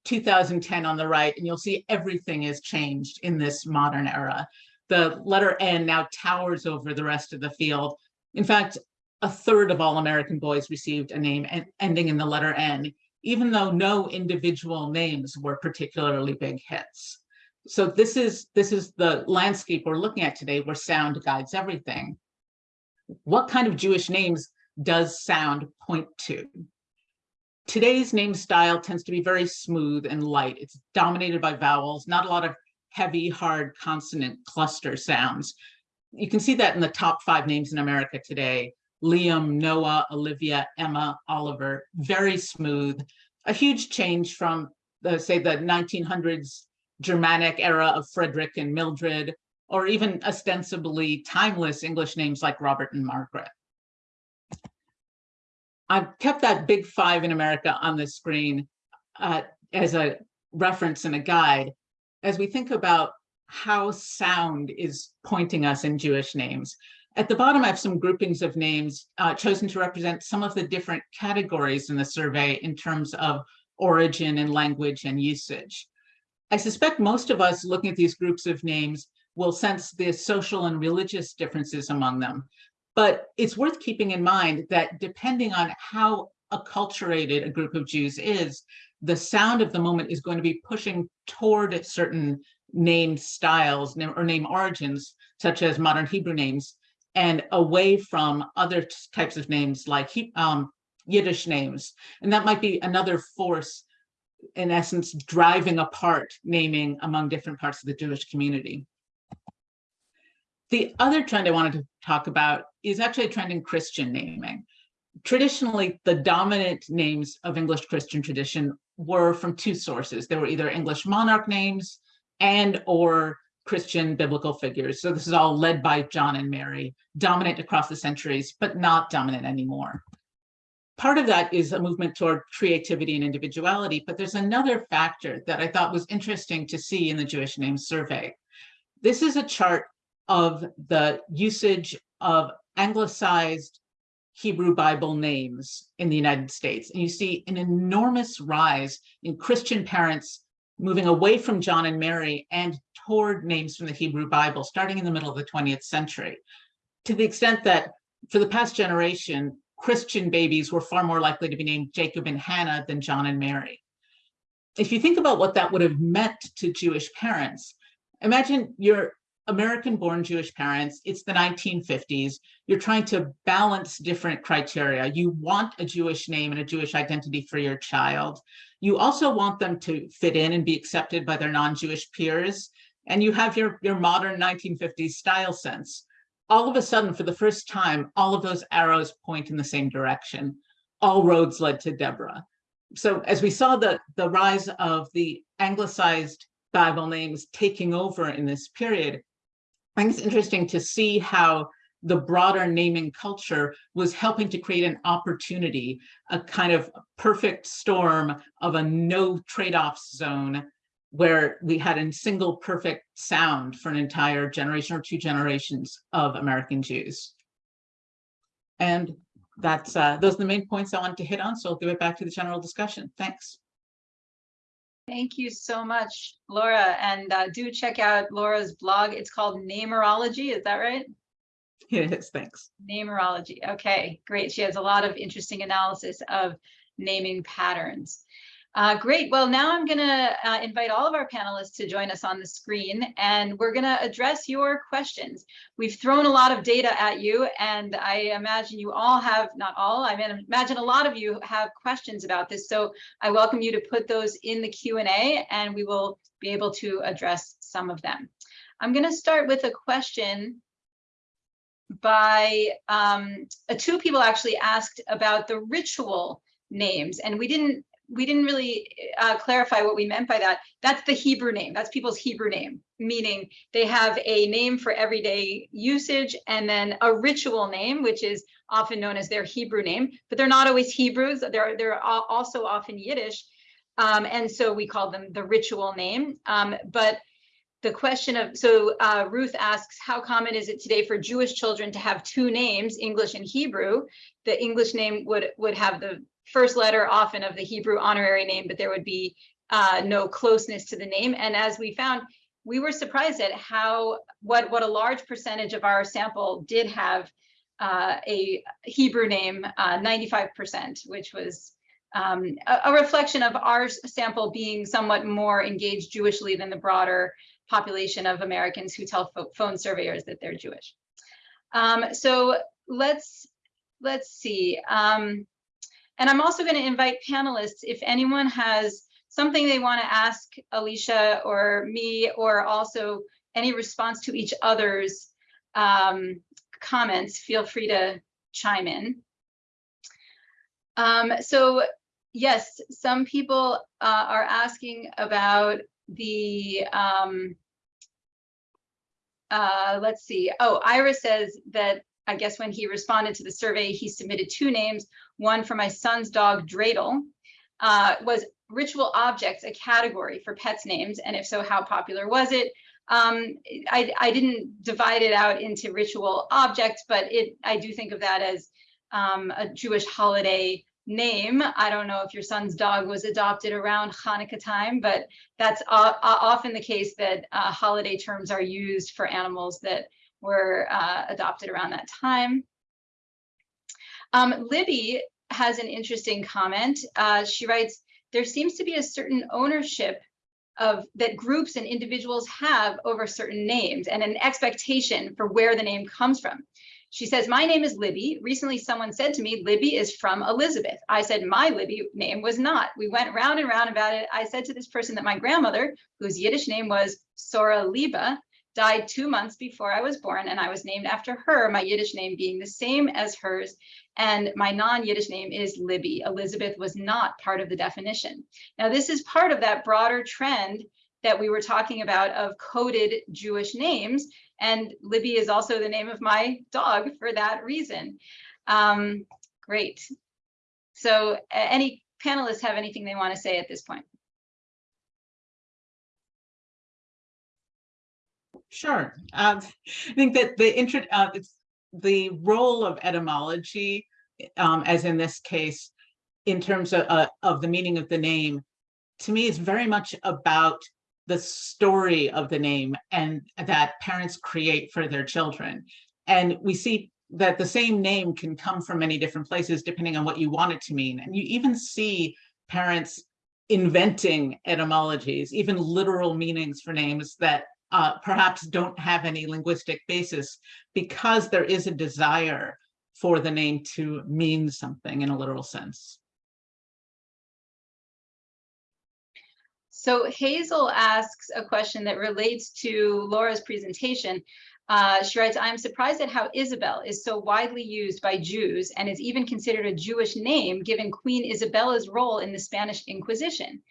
2010 on the right, and you'll see everything has changed in this modern era. The letter N now towers over the rest of the field. In fact, a third of all American boys received a name ending in the letter N, even though no individual names were particularly big hits. So this is, this is the landscape we're looking at today where sound guides everything what kind of Jewish names does sound point to? Today's name style tends to be very smooth and light. It's dominated by vowels, not a lot of heavy, hard consonant cluster sounds. You can see that in the top five names in America today. Liam, Noah, Olivia, Emma, Oliver, very smooth. A huge change from, the, say, the 1900s Germanic era of Frederick and Mildred, or even ostensibly timeless English names like Robert and Margaret. I've kept that big five in America on the screen uh, as a reference and a guide as we think about how sound is pointing us in Jewish names. At the bottom, I have some groupings of names uh, chosen to represent some of the different categories in the survey in terms of origin and language and usage. I suspect most of us looking at these groups of names will sense the social and religious differences among them. But it's worth keeping in mind that depending on how acculturated a group of Jews is, the sound of the moment is going to be pushing toward certain name styles or name origins, such as modern Hebrew names, and away from other types of names like um, Yiddish names. And that might be another force, in essence, driving apart naming among different parts of the Jewish community. The other trend I wanted to talk about is actually a trend in Christian naming. Traditionally, the dominant names of English Christian tradition were from two sources. They were either English monarch names and or Christian biblical figures. So this is all led by John and Mary, dominant across the centuries, but not dominant anymore. Part of that is a movement toward creativity and individuality, but there's another factor that I thought was interesting to see in the Jewish Names Survey. This is a chart of the usage of anglicized Hebrew Bible names in the United States. And you see an enormous rise in Christian parents moving away from John and Mary and toward names from the Hebrew Bible, starting in the middle of the 20th century, to the extent that for the past generation, Christian babies were far more likely to be named Jacob and Hannah than John and Mary. If you think about what that would have meant to Jewish parents, imagine you're American born Jewish parents, it's the 1950s, you're trying to balance different criteria. You want a Jewish name and a Jewish identity for your child. You also want them to fit in and be accepted by their non-Jewish peers. And you have your, your modern 1950s style sense. All of a sudden, for the first time, all of those arrows point in the same direction. All roads led to Deborah. So as we saw the, the rise of the anglicized Bible names taking over in this period, I think it's interesting to see how the broader naming culture was helping to create an opportunity, a kind of perfect storm of a no trade-offs zone where we had a single perfect sound for an entire generation or two generations of American Jews. And that's uh, those are the main points I wanted to hit on, so I'll give it back to the general discussion. Thanks. Thank you so much, Laura. And uh, do check out Laura's blog. It's called Namerology. Is that right? It is, thanks. Namerology. Okay, great. She has a lot of interesting analysis of naming patterns. Uh, great. Well, now I'm going to uh, invite all of our panelists to join us on the screen, and we're going to address your questions. We've thrown a lot of data at you, and I imagine you all have, not all, I mean, imagine a lot of you have questions about this. So I welcome you to put those in the Q&A, and we will be able to address some of them. I'm going to start with a question by um, uh, two people actually asked about the ritual names, and we didn't we didn't really uh, clarify what we meant by that. That's the Hebrew name. That's people's Hebrew name, meaning they have a name for everyday usage and then a ritual name, which is often known as their Hebrew name, but they're not always Hebrews. They're, they're also often Yiddish. Um, and so we call them the ritual name. Um, but the question of, so uh, Ruth asks, how common is it today for Jewish children to have two names, English and Hebrew? The English name would, would have the first letter often of the Hebrew honorary name, but there would be uh, no closeness to the name. And as we found, we were surprised at how what what a large percentage of our sample did have uh, a Hebrew name, 95%, uh, which was um, a, a, reflection of our sample being somewhat more engaged Jewishly than the broader population of Americans who tell phone surveyors that they're Jewish. Um, so let's let's see. Um, and I'm also going to invite panelists, if anyone has something they want to ask Alicia or me, or also any response to each other's um, comments, feel free to chime in. Um, so yes, some people uh, are asking about the, um, uh, let's see. Oh, Ira says that I guess when he responded to the survey, he submitted two names, one for my son's dog, Dreidel, uh, was ritual objects a category for pets names? And if so, how popular was it? Um, I, I didn't divide it out into ritual objects, but it I do think of that as um, a Jewish holiday name. I don't know if your son's dog was adopted around Hanukkah time, but that's often the case that uh, holiday terms are used for animals that were uh, adopted around that time. Um, Libby has an interesting comment. Uh, she writes, there seems to be a certain ownership of that groups and individuals have over certain names and an expectation for where the name comes from. She says, my name is Libby. Recently, someone said to me, Libby is from Elizabeth. I said, my Libby name was not. We went round and round about it. I said to this person that my grandmother, whose Yiddish name was Sora Liba, died two months before I was born, and I was named after her, my Yiddish name being the same as hers. And my non-Yiddish name is Libby. Elizabeth was not part of the definition. Now, this is part of that broader trend that we were talking about of coded Jewish names. And Libby is also the name of my dog for that reason. Um, great. So any panelists have anything they want to say at this point? Sure. Um, I think that the intro, uh, the role of etymology, um, as in this case, in terms of, uh, of the meaning of the name, to me is very much about the story of the name and that parents create for their children. And we see that the same name can come from many different places depending on what you want it to mean. And you even see parents inventing etymologies, even literal meanings for names that uh, perhaps don't have any linguistic basis because there is a desire for the name to mean something in a literal sense. So Hazel asks a question that relates to Laura's presentation. Uh, she writes, I'm surprised at how Isabel is so widely used by Jews and is even considered a Jewish name given Queen Isabella's role in the Spanish Inquisition.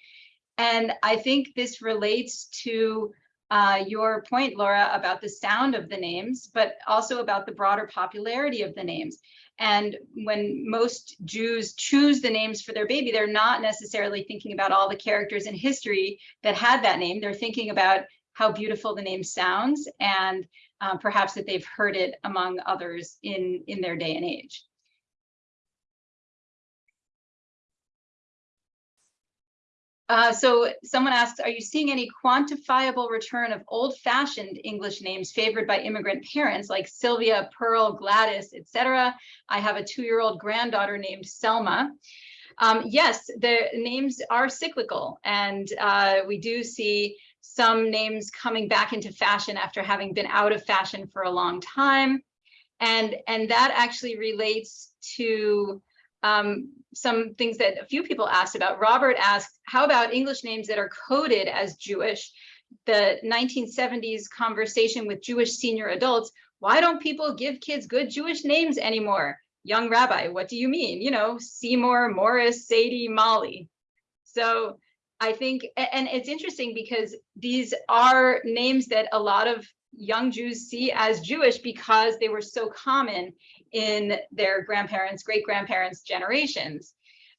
And I think this relates to uh, your point, Laura, about the sound of the names, but also about the broader popularity of the names. And when most Jews choose the names for their baby, they're not necessarily thinking about all the characters in history that had that name. They're thinking about how beautiful the name sounds and uh, perhaps that they've heard it among others in, in their day and age. Uh, so someone asks, are you seeing any quantifiable return of old-fashioned English names favored by immigrant parents like Sylvia, Pearl, Gladys, etc.? I have a two-year-old granddaughter named Selma. Um, yes, the names are cyclical, and uh, we do see some names coming back into fashion after having been out of fashion for a long time. And, and that actually relates to um, some things that a few people asked about. Robert asked, how about English names that are coded as Jewish? The 1970s conversation with Jewish senior adults, why don't people give kids good Jewish names anymore? Young rabbi, what do you mean? You know, Seymour, Morris, Sadie, Molly. So I think, and it's interesting because these are names that a lot of young Jews see as Jewish because they were so common in their grandparents, great grandparents generations.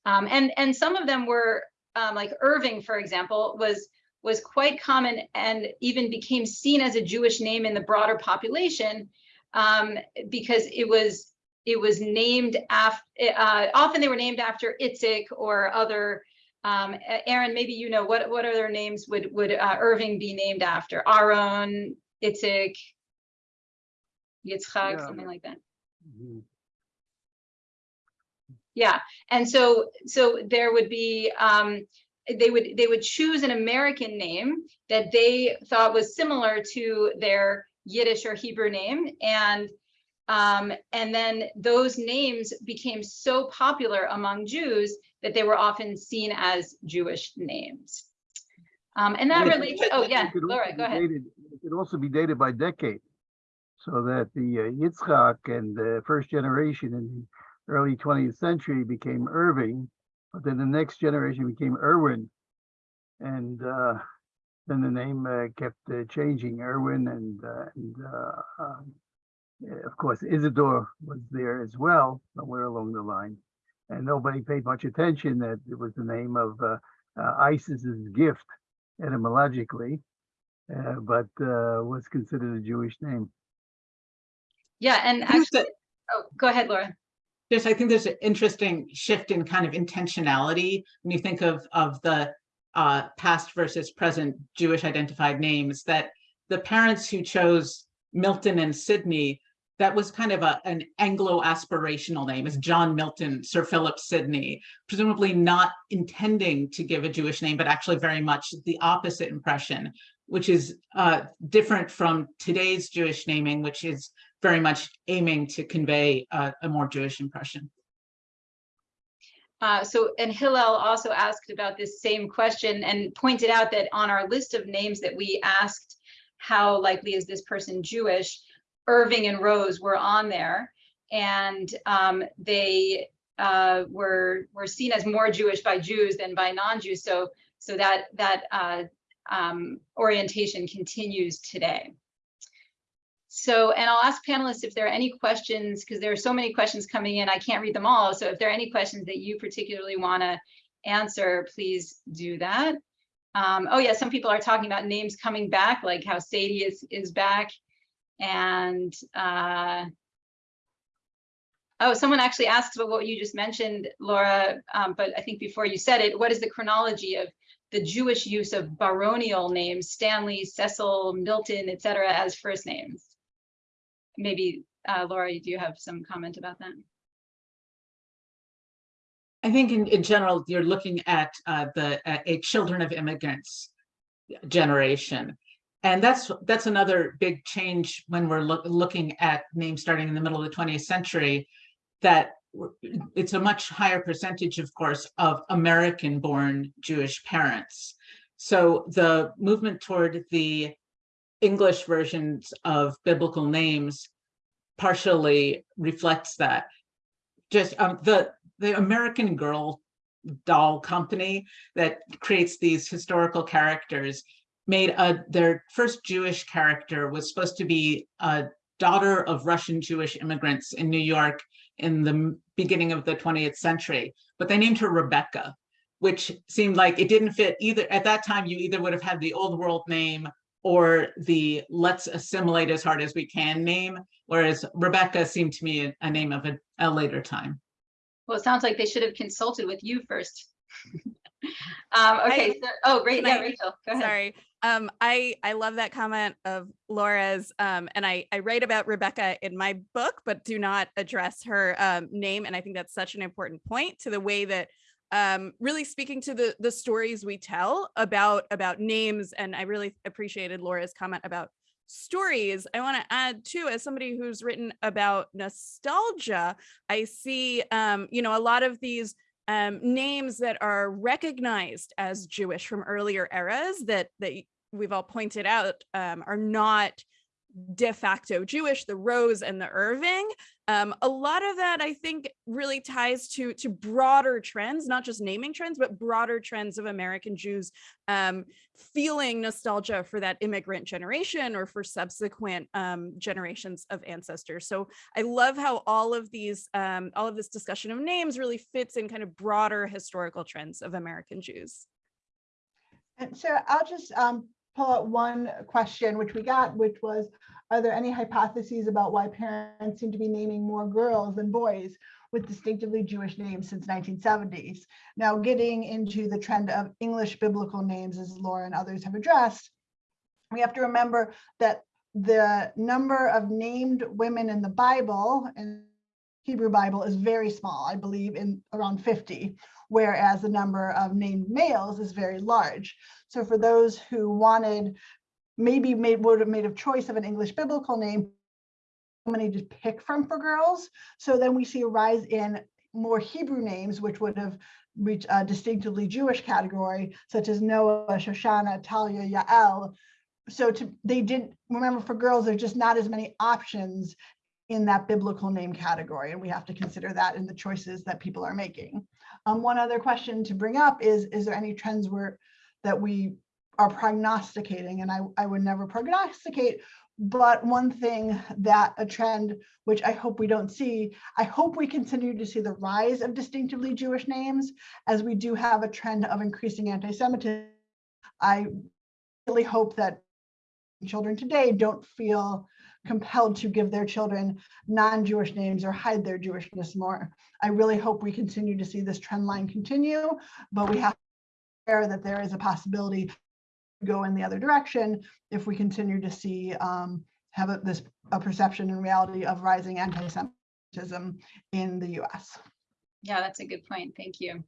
Um, and, and some of them were um, like Irving, for example, was, was quite common and even became seen as a Jewish name in the broader population um, because it was, it was named after, uh, often they were named after Itzik or other um, Aaron, maybe you know what what other names would would uh, Irving be named after? Aaron, Itzik, Yitzchak, Yeah. something like that. Yeah, and so so there would be um, they would they would choose an American name that they thought was similar to their Yiddish or Hebrew name, and um, and then those names became so popular among Jews that they were often seen as Jewish names. Um, and that relates. Oh yeah, Laura, go ahead. dated- It could also be dated by decade. So that the uh, Yitzchak and the first generation in the early twentieth century became Irving, but then the next generation became Irwin. And uh, then the name uh, kept uh, changing, Irwin and, uh, and uh, um, of course, Isidore was there as well, somewhere along the line. And nobody paid much attention that it was the name of uh, Isis's gift etymologically, but was considered a Jewish name. Yeah, and actually, oh, go ahead, Laura. Yes, I think there's an interesting shift in kind of intentionality. When you think of of the uh, past versus present Jewish identified names that the parents who chose Milton and Sydney, that was kind of a, an Anglo aspirational name, as John Milton, Sir Philip Sidney, presumably not intending to give a Jewish name, but actually very much the opposite impression, which is uh, different from today's Jewish naming, which is very much aiming to convey a, a more Jewish impression. Uh, so, and Hillel also asked about this same question and pointed out that on our list of names that we asked, how likely is this person Jewish? Irving and Rose were on there, and um, they uh, were were seen as more Jewish by Jews than by non-Jews. So, so that that uh, um, orientation continues today. So, and I'll ask panelists if there are any questions, because there are so many questions coming in, I can't read them all. So if there are any questions that you particularly want to answer, please do that. Um, oh yeah, some people are talking about names coming back, like how Sadie is, is back. And uh, oh, someone actually asked about what you just mentioned, Laura, um, but I think before you said it, what is the chronology of the Jewish use of baronial names, Stanley, Cecil, Milton, et cetera, as first names? maybe uh, Laura, do you have some comment about that? I think in, in general, you're looking at uh, the uh, a children of immigrants generation. And that's that's another big change when we're look, looking at names starting in the middle of the 20th century, that it's a much higher percentage, of course, of American-born Jewish parents. So the movement toward the English versions of biblical names partially reflects that. Just um, the the American Girl doll company that creates these historical characters made a their first Jewish character was supposed to be a daughter of Russian Jewish immigrants in New York in the beginning of the 20th century, but they named her Rebecca, which seemed like it didn't fit either. At that time, you either would have had the old world name or the let's assimilate as hard as we can name, whereas Rebecca seemed to me a, a name of a, a, later time. Well, it sounds like they should have consulted with you first. um, okay, I, so, oh, great. Yeah, I, Rachel, go ahead. Sorry. Um, I, I love that comment of Laura's, um, and I, I write about Rebecca in my book, but do not address her um, name. And I think that's such an important point to the way that um, really speaking to the the stories we tell about about names. And I really appreciated Laura's comment about stories. I want to add too, as somebody who's written about nostalgia, I see, um, you know, a lot of these um, names that are recognized as Jewish from earlier eras that that we've all pointed out um, are not de facto Jewish, the Rose and the Irving. Um, a lot of that, I think, really ties to, to broader trends, not just naming trends, but broader trends of American Jews um, feeling nostalgia for that immigrant generation or for subsequent um, generations of ancestors. So I love how all of these, um, all of this discussion of names really fits in kind of broader historical trends of American Jews. And so I'll just um, pull out one question which we got, which was, are there any hypotheses about why parents seem to be naming more girls than boys with distinctively Jewish names since 1970s? Now getting into the trend of English biblical names, as Laura and others have addressed, we have to remember that the number of named women in the Bible and Hebrew Bible is very small, I believe in around 50, whereas the number of named males is very large. So for those who wanted, maybe made would have made a choice of an English biblical name, many to pick from for girls. So then we see a rise in more Hebrew names, which would have reached a distinctively Jewish category, such as Noah, Shoshana, Talia, Yael. So to, they didn't, remember for girls, there's just not as many options in that biblical name category. And we have to consider that in the choices that people are making. Um, one other question to bring up is, is there any trends where that we are prognosticating? And I, I would never prognosticate, but one thing that a trend, which I hope we don't see, I hope we continue to see the rise of distinctively Jewish names as we do have a trend of increasing anti-Semitism. I really hope that children today don't feel compelled to give their children non-Jewish names or hide their Jewishness more. I really hope we continue to see this trend line continue, but we have to aware that there is a possibility to go in the other direction if we continue to see um, have a, this a perception and reality of rising anti-Semitism in the US. Yeah, that's a good point. Thank you.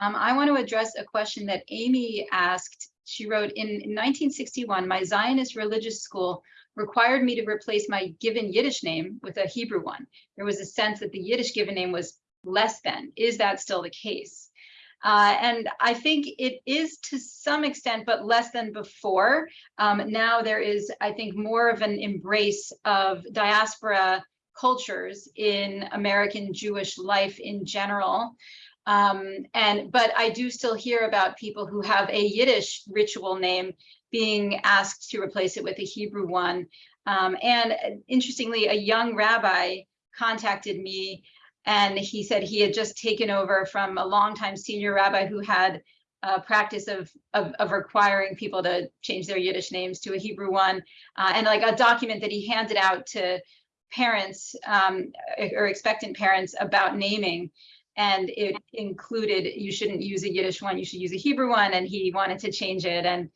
Um, I want to address a question that Amy asked. She wrote, in 1961, my Zionist religious school required me to replace my given Yiddish name with a Hebrew one. There was a sense that the Yiddish given name was less than. Is that still the case? Uh, and I think it is to some extent, but less than before. Um, now there is, I think, more of an embrace of diaspora cultures in American Jewish life in general. Um, and but I do still hear about people who have a Yiddish ritual name being asked to replace it with a Hebrew one. Um, and interestingly, a young rabbi contacted me and he said he had just taken over from a longtime senior rabbi who had a practice of, of, of requiring people to change their Yiddish names to a Hebrew one, uh, and like a document that he handed out to parents um, or expectant parents about naming. And it included you shouldn't use a Yiddish one, you should use a Hebrew one, and he wanted to change it. And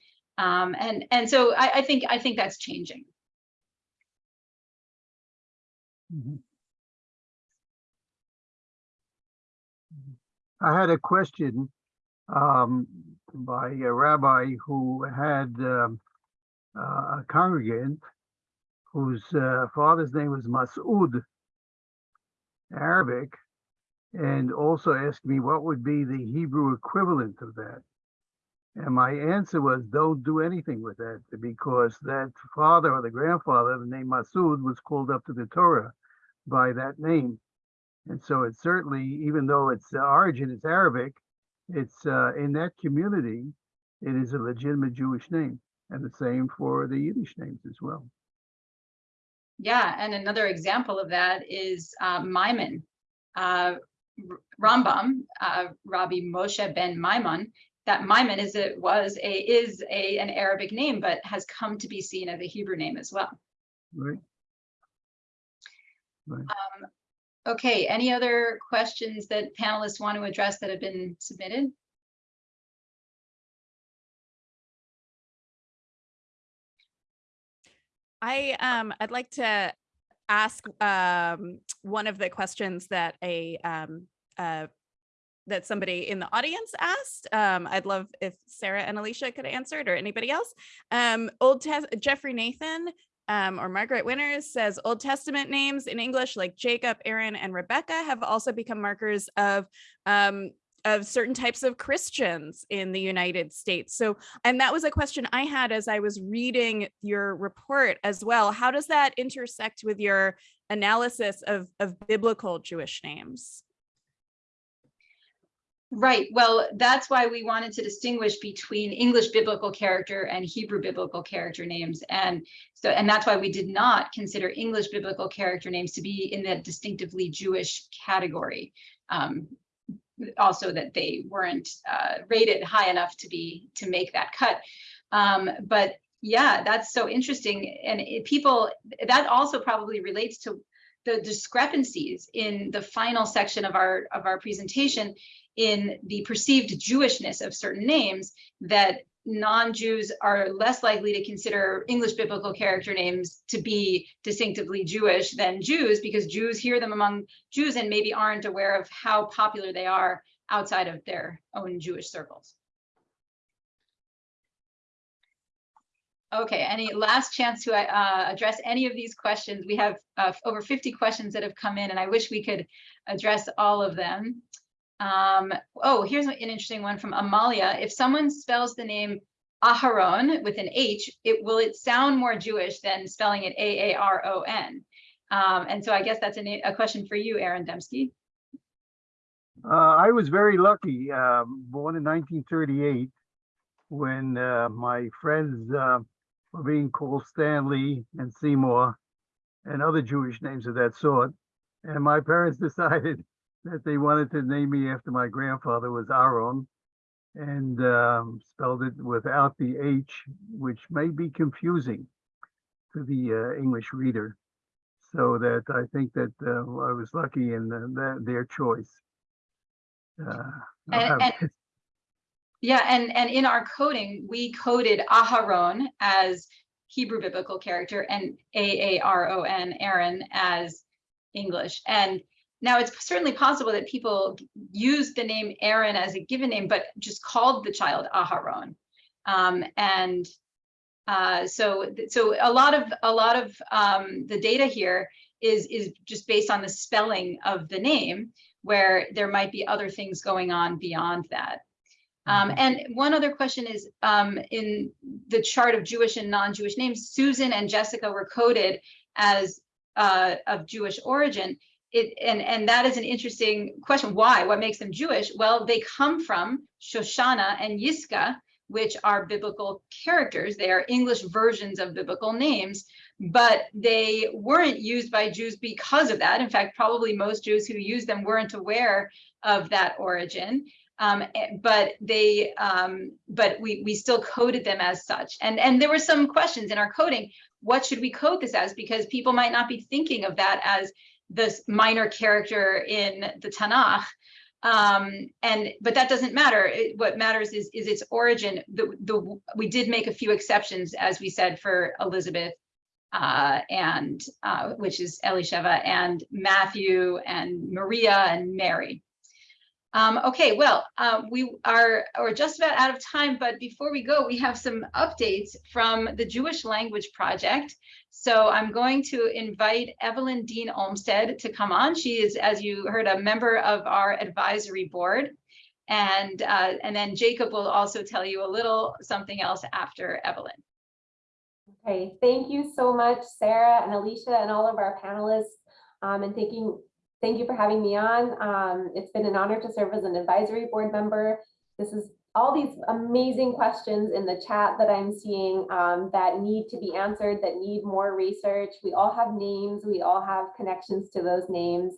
um, and and so I, I think I think that's changing. Mhm. I had a question um, by a rabbi who had um, uh, a congregant whose uh, father's name was Mas'ud, Arabic, and also asked me what would be the Hebrew equivalent of that. And my answer was, don't do anything with that because that father or the grandfather, the name Masud, was called up to the Torah by that name. And so it's certainly, even though its origin is Arabic, it's uh, in that community, it is a legitimate Jewish name. And the same for the Yiddish names as well. Yeah, and another example of that is uh, Maimon. Uh, Rambam, uh, Rabbi Moshe ben Maimon, that Maimon is a was a is a an Arabic name, but has come to be seen as a Hebrew name as well. Right? Um, okay, any other questions that panelists want to address that have been submitted? I um I'd like to ask um one of the questions that a um uh that somebody in the audience asked. Um, I'd love if Sarah and Alicia could answer it or anybody else. Um, Old Jeffrey Nathan um, or Margaret Winters says Old Testament names in English like Jacob, Aaron, and Rebecca have also become markers of um, of certain types of Christians in the United States. So, and that was a question I had as I was reading your report as well. How does that intersect with your analysis of, of biblical Jewish names? Right. Well, that's why we wanted to distinguish between English biblical character and Hebrew biblical character names. And so, and that's why we did not consider English biblical character names to be in that distinctively Jewish category. Um, also that they weren't uh, rated high enough to be to make that cut. Um, but yeah, that's so interesting. And it, people, that also probably relates to the discrepancies in the final section of our of our presentation in the perceived Jewishness of certain names that non-Jews are less likely to consider English biblical character names to be distinctively Jewish than Jews because Jews hear them among Jews and maybe aren't aware of how popular they are outside of their own Jewish circles. Okay, any last chance to uh, address any of these questions? We have uh, over 50 questions that have come in and I wish we could address all of them. Um, oh, here's an interesting one from Amalia. If someone spells the name Aharon with an H, it will it sound more Jewish than spelling it A-A-R-O-N? Um, and so I guess that's a, a question for you, Aaron Demsky. Uh, I was very lucky, um, born in 1938, when uh, my friends uh, were being called Stanley and Seymour and other Jewish names of that sort. And my parents decided that they wanted to name me after my grandfather was Aaron and um, spelled it without the H, which may be confusing to the uh, English reader. So that I think that uh, I was lucky in uh, that, their choice. Uh, And- and- Yeah, and, and in our coding, we coded Aharon as Hebrew biblical character and A-A-R-O-N, Aaron, as English. And now it's certainly possible that people use the name Aaron as a given name, but just called the child Aharon. Um, and uh, so, so a lot of a lot of um, the data here is is just based on the spelling of the name, where there might be other things going on beyond that. Um, and one other question is um, in the chart of Jewish and non-Jewish names, Susan and Jessica were coded as uh, of Jewish origin. It, and, and that is an interesting question. Why? What makes them Jewish? Well, they come from Shoshana and Yiska, which are biblical characters. They are English versions of biblical names, but they weren't used by Jews because of that. In fact, probably most Jews who used them weren't aware of that origin. Um, eh, but they, um, but we we still coded them as such. And and there were some questions in our coding. What should we code this as? Because people might not be thinking of that as this minor character in the Tanakh. Um, and but that doesn't matter. It, what matters is is its origin. The the we did make a few exceptions, as we said, for Elizabeth uh, and uh, which is Elisheva and Matthew and Maria and Mary. Um, okay, well, uh, we are are just about out of time, but before we go, we have some updates from the Jewish Language Project. So I'm going to invite Evelyn Dean Olmsted to come on. She is, as you heard, a member of our advisory board. And, uh, and then Jacob will also tell you a little something else after Evelyn. Okay, thank you so much, Sarah and Alicia and all of our panelists. Um, and thanking, thank you for having me on. Um, it's been an honor to serve as an advisory board member. This is all these amazing questions in the chat that I'm seeing um, that need to be answered, that need more research. We all have names, we all have connections to those names,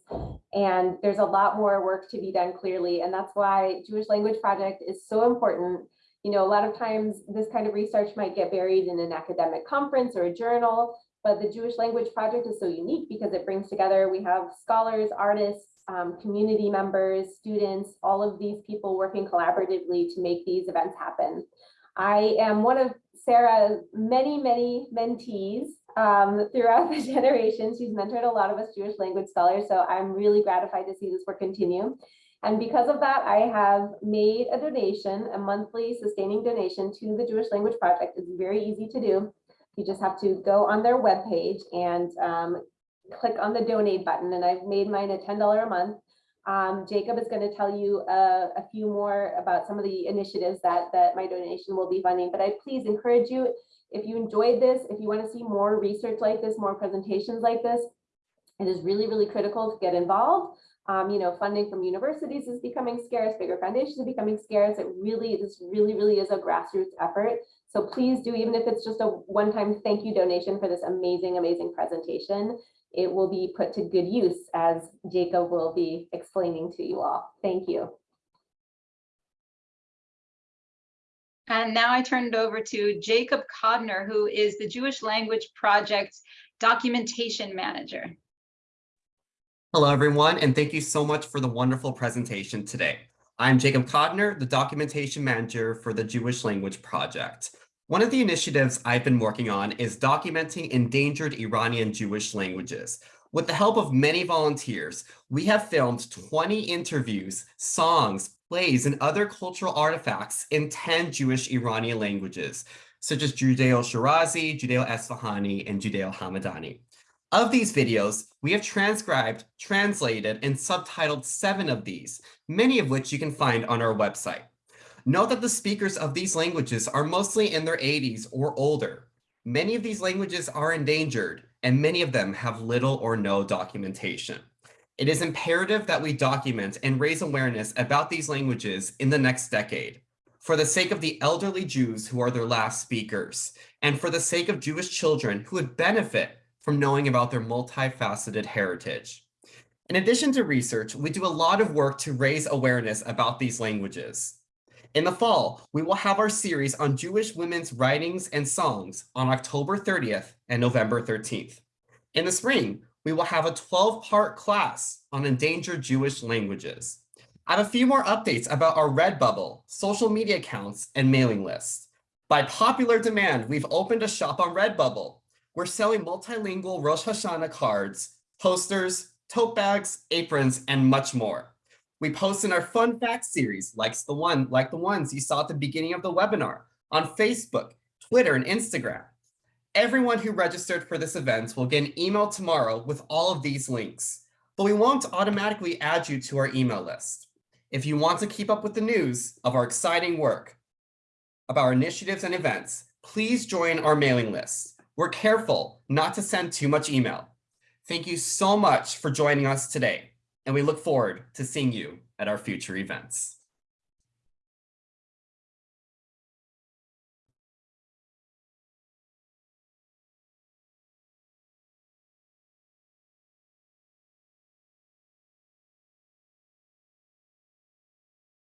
and there's a lot more work to be done clearly. And that's why Jewish Language Project is so important. You know, a lot of times this kind of research might get buried in an academic conference or a journal, but the Jewish Language Project is so unique because it brings together, we have scholars, artists, um, community members, students, all of these people working collaboratively to make these events happen. I am one of Sarah's many, many mentees um, throughout the generation. She's mentored a lot of us Jewish language scholars, so I'm really gratified to see this work continue. And because of that, I have made a donation, a monthly sustaining donation to the Jewish Language Project. It's very easy to do. You just have to go on their webpage and um, click on the donate button and I've made mine a $10 a month. Um, Jacob is going to tell you a, a, few more about some of the initiatives that, that my donation will be funding, but I please encourage you, if you enjoyed this, if you want to see more research like this, more presentations like this, it is really, really critical to get involved. Um, you know, funding from universities is becoming scarce, bigger foundations are becoming scarce. It really, this really, really is a grassroots effort. So please do, even if it's just a one-time thank you donation for this amazing, amazing presentation it will be put to good use as Jacob will be explaining to you all. Thank you. And now I turn it over to Jacob Kodner, who is the Jewish Language Project's documentation manager. Hello, everyone, and thank you so much for the wonderful presentation today. I'm Jacob Kodner, the documentation manager for the Jewish Language Project. One of the initiatives I've been working on is documenting endangered Iranian Jewish languages. With the help of many volunteers, we have filmed 20 interviews, songs, plays, and other cultural artifacts in 10 Jewish Iranian languages, such as Judeo-Shirazi, Judeo-Esfahani, and Judeo-Hamadani. Of these videos, we have transcribed, translated, and subtitled seven of these, many of which you can find on our website. Note that the speakers of these languages are mostly in their 80s or older. Many of these languages are endangered, and many of them have little or no documentation. It is imperative that we document and raise awareness about these languages in the next decade, for the sake of the elderly Jews who are their last speakers, and for the sake of Jewish children who would benefit from knowing about their multifaceted heritage. In addition to research, we do a lot of work to raise awareness about these languages. In the fall, we will have our series on Jewish women's writings and songs on October 30th and November 13th. In the spring, we will have a 12-part class on endangered Jewish languages. I have a few more updates about our Redbubble, social media accounts, and mailing lists. By popular demand, we've opened a shop on Redbubble. We're selling multilingual Rosh Hashanah cards, posters, tote bags, aprons, and much more. We post in our fun facts series, like the one, like the ones you saw at the beginning of the webinar, on Facebook, Twitter, and Instagram. Everyone who registered for this event will get an email tomorrow with all of these links, but we won't automatically add you to our email list. If you want to keep up with the news of our exciting work, of our initiatives and events, please join our mailing list. We're careful not to send too much email. Thank you so much for joining us today, and we look forward to seeing you at our future events.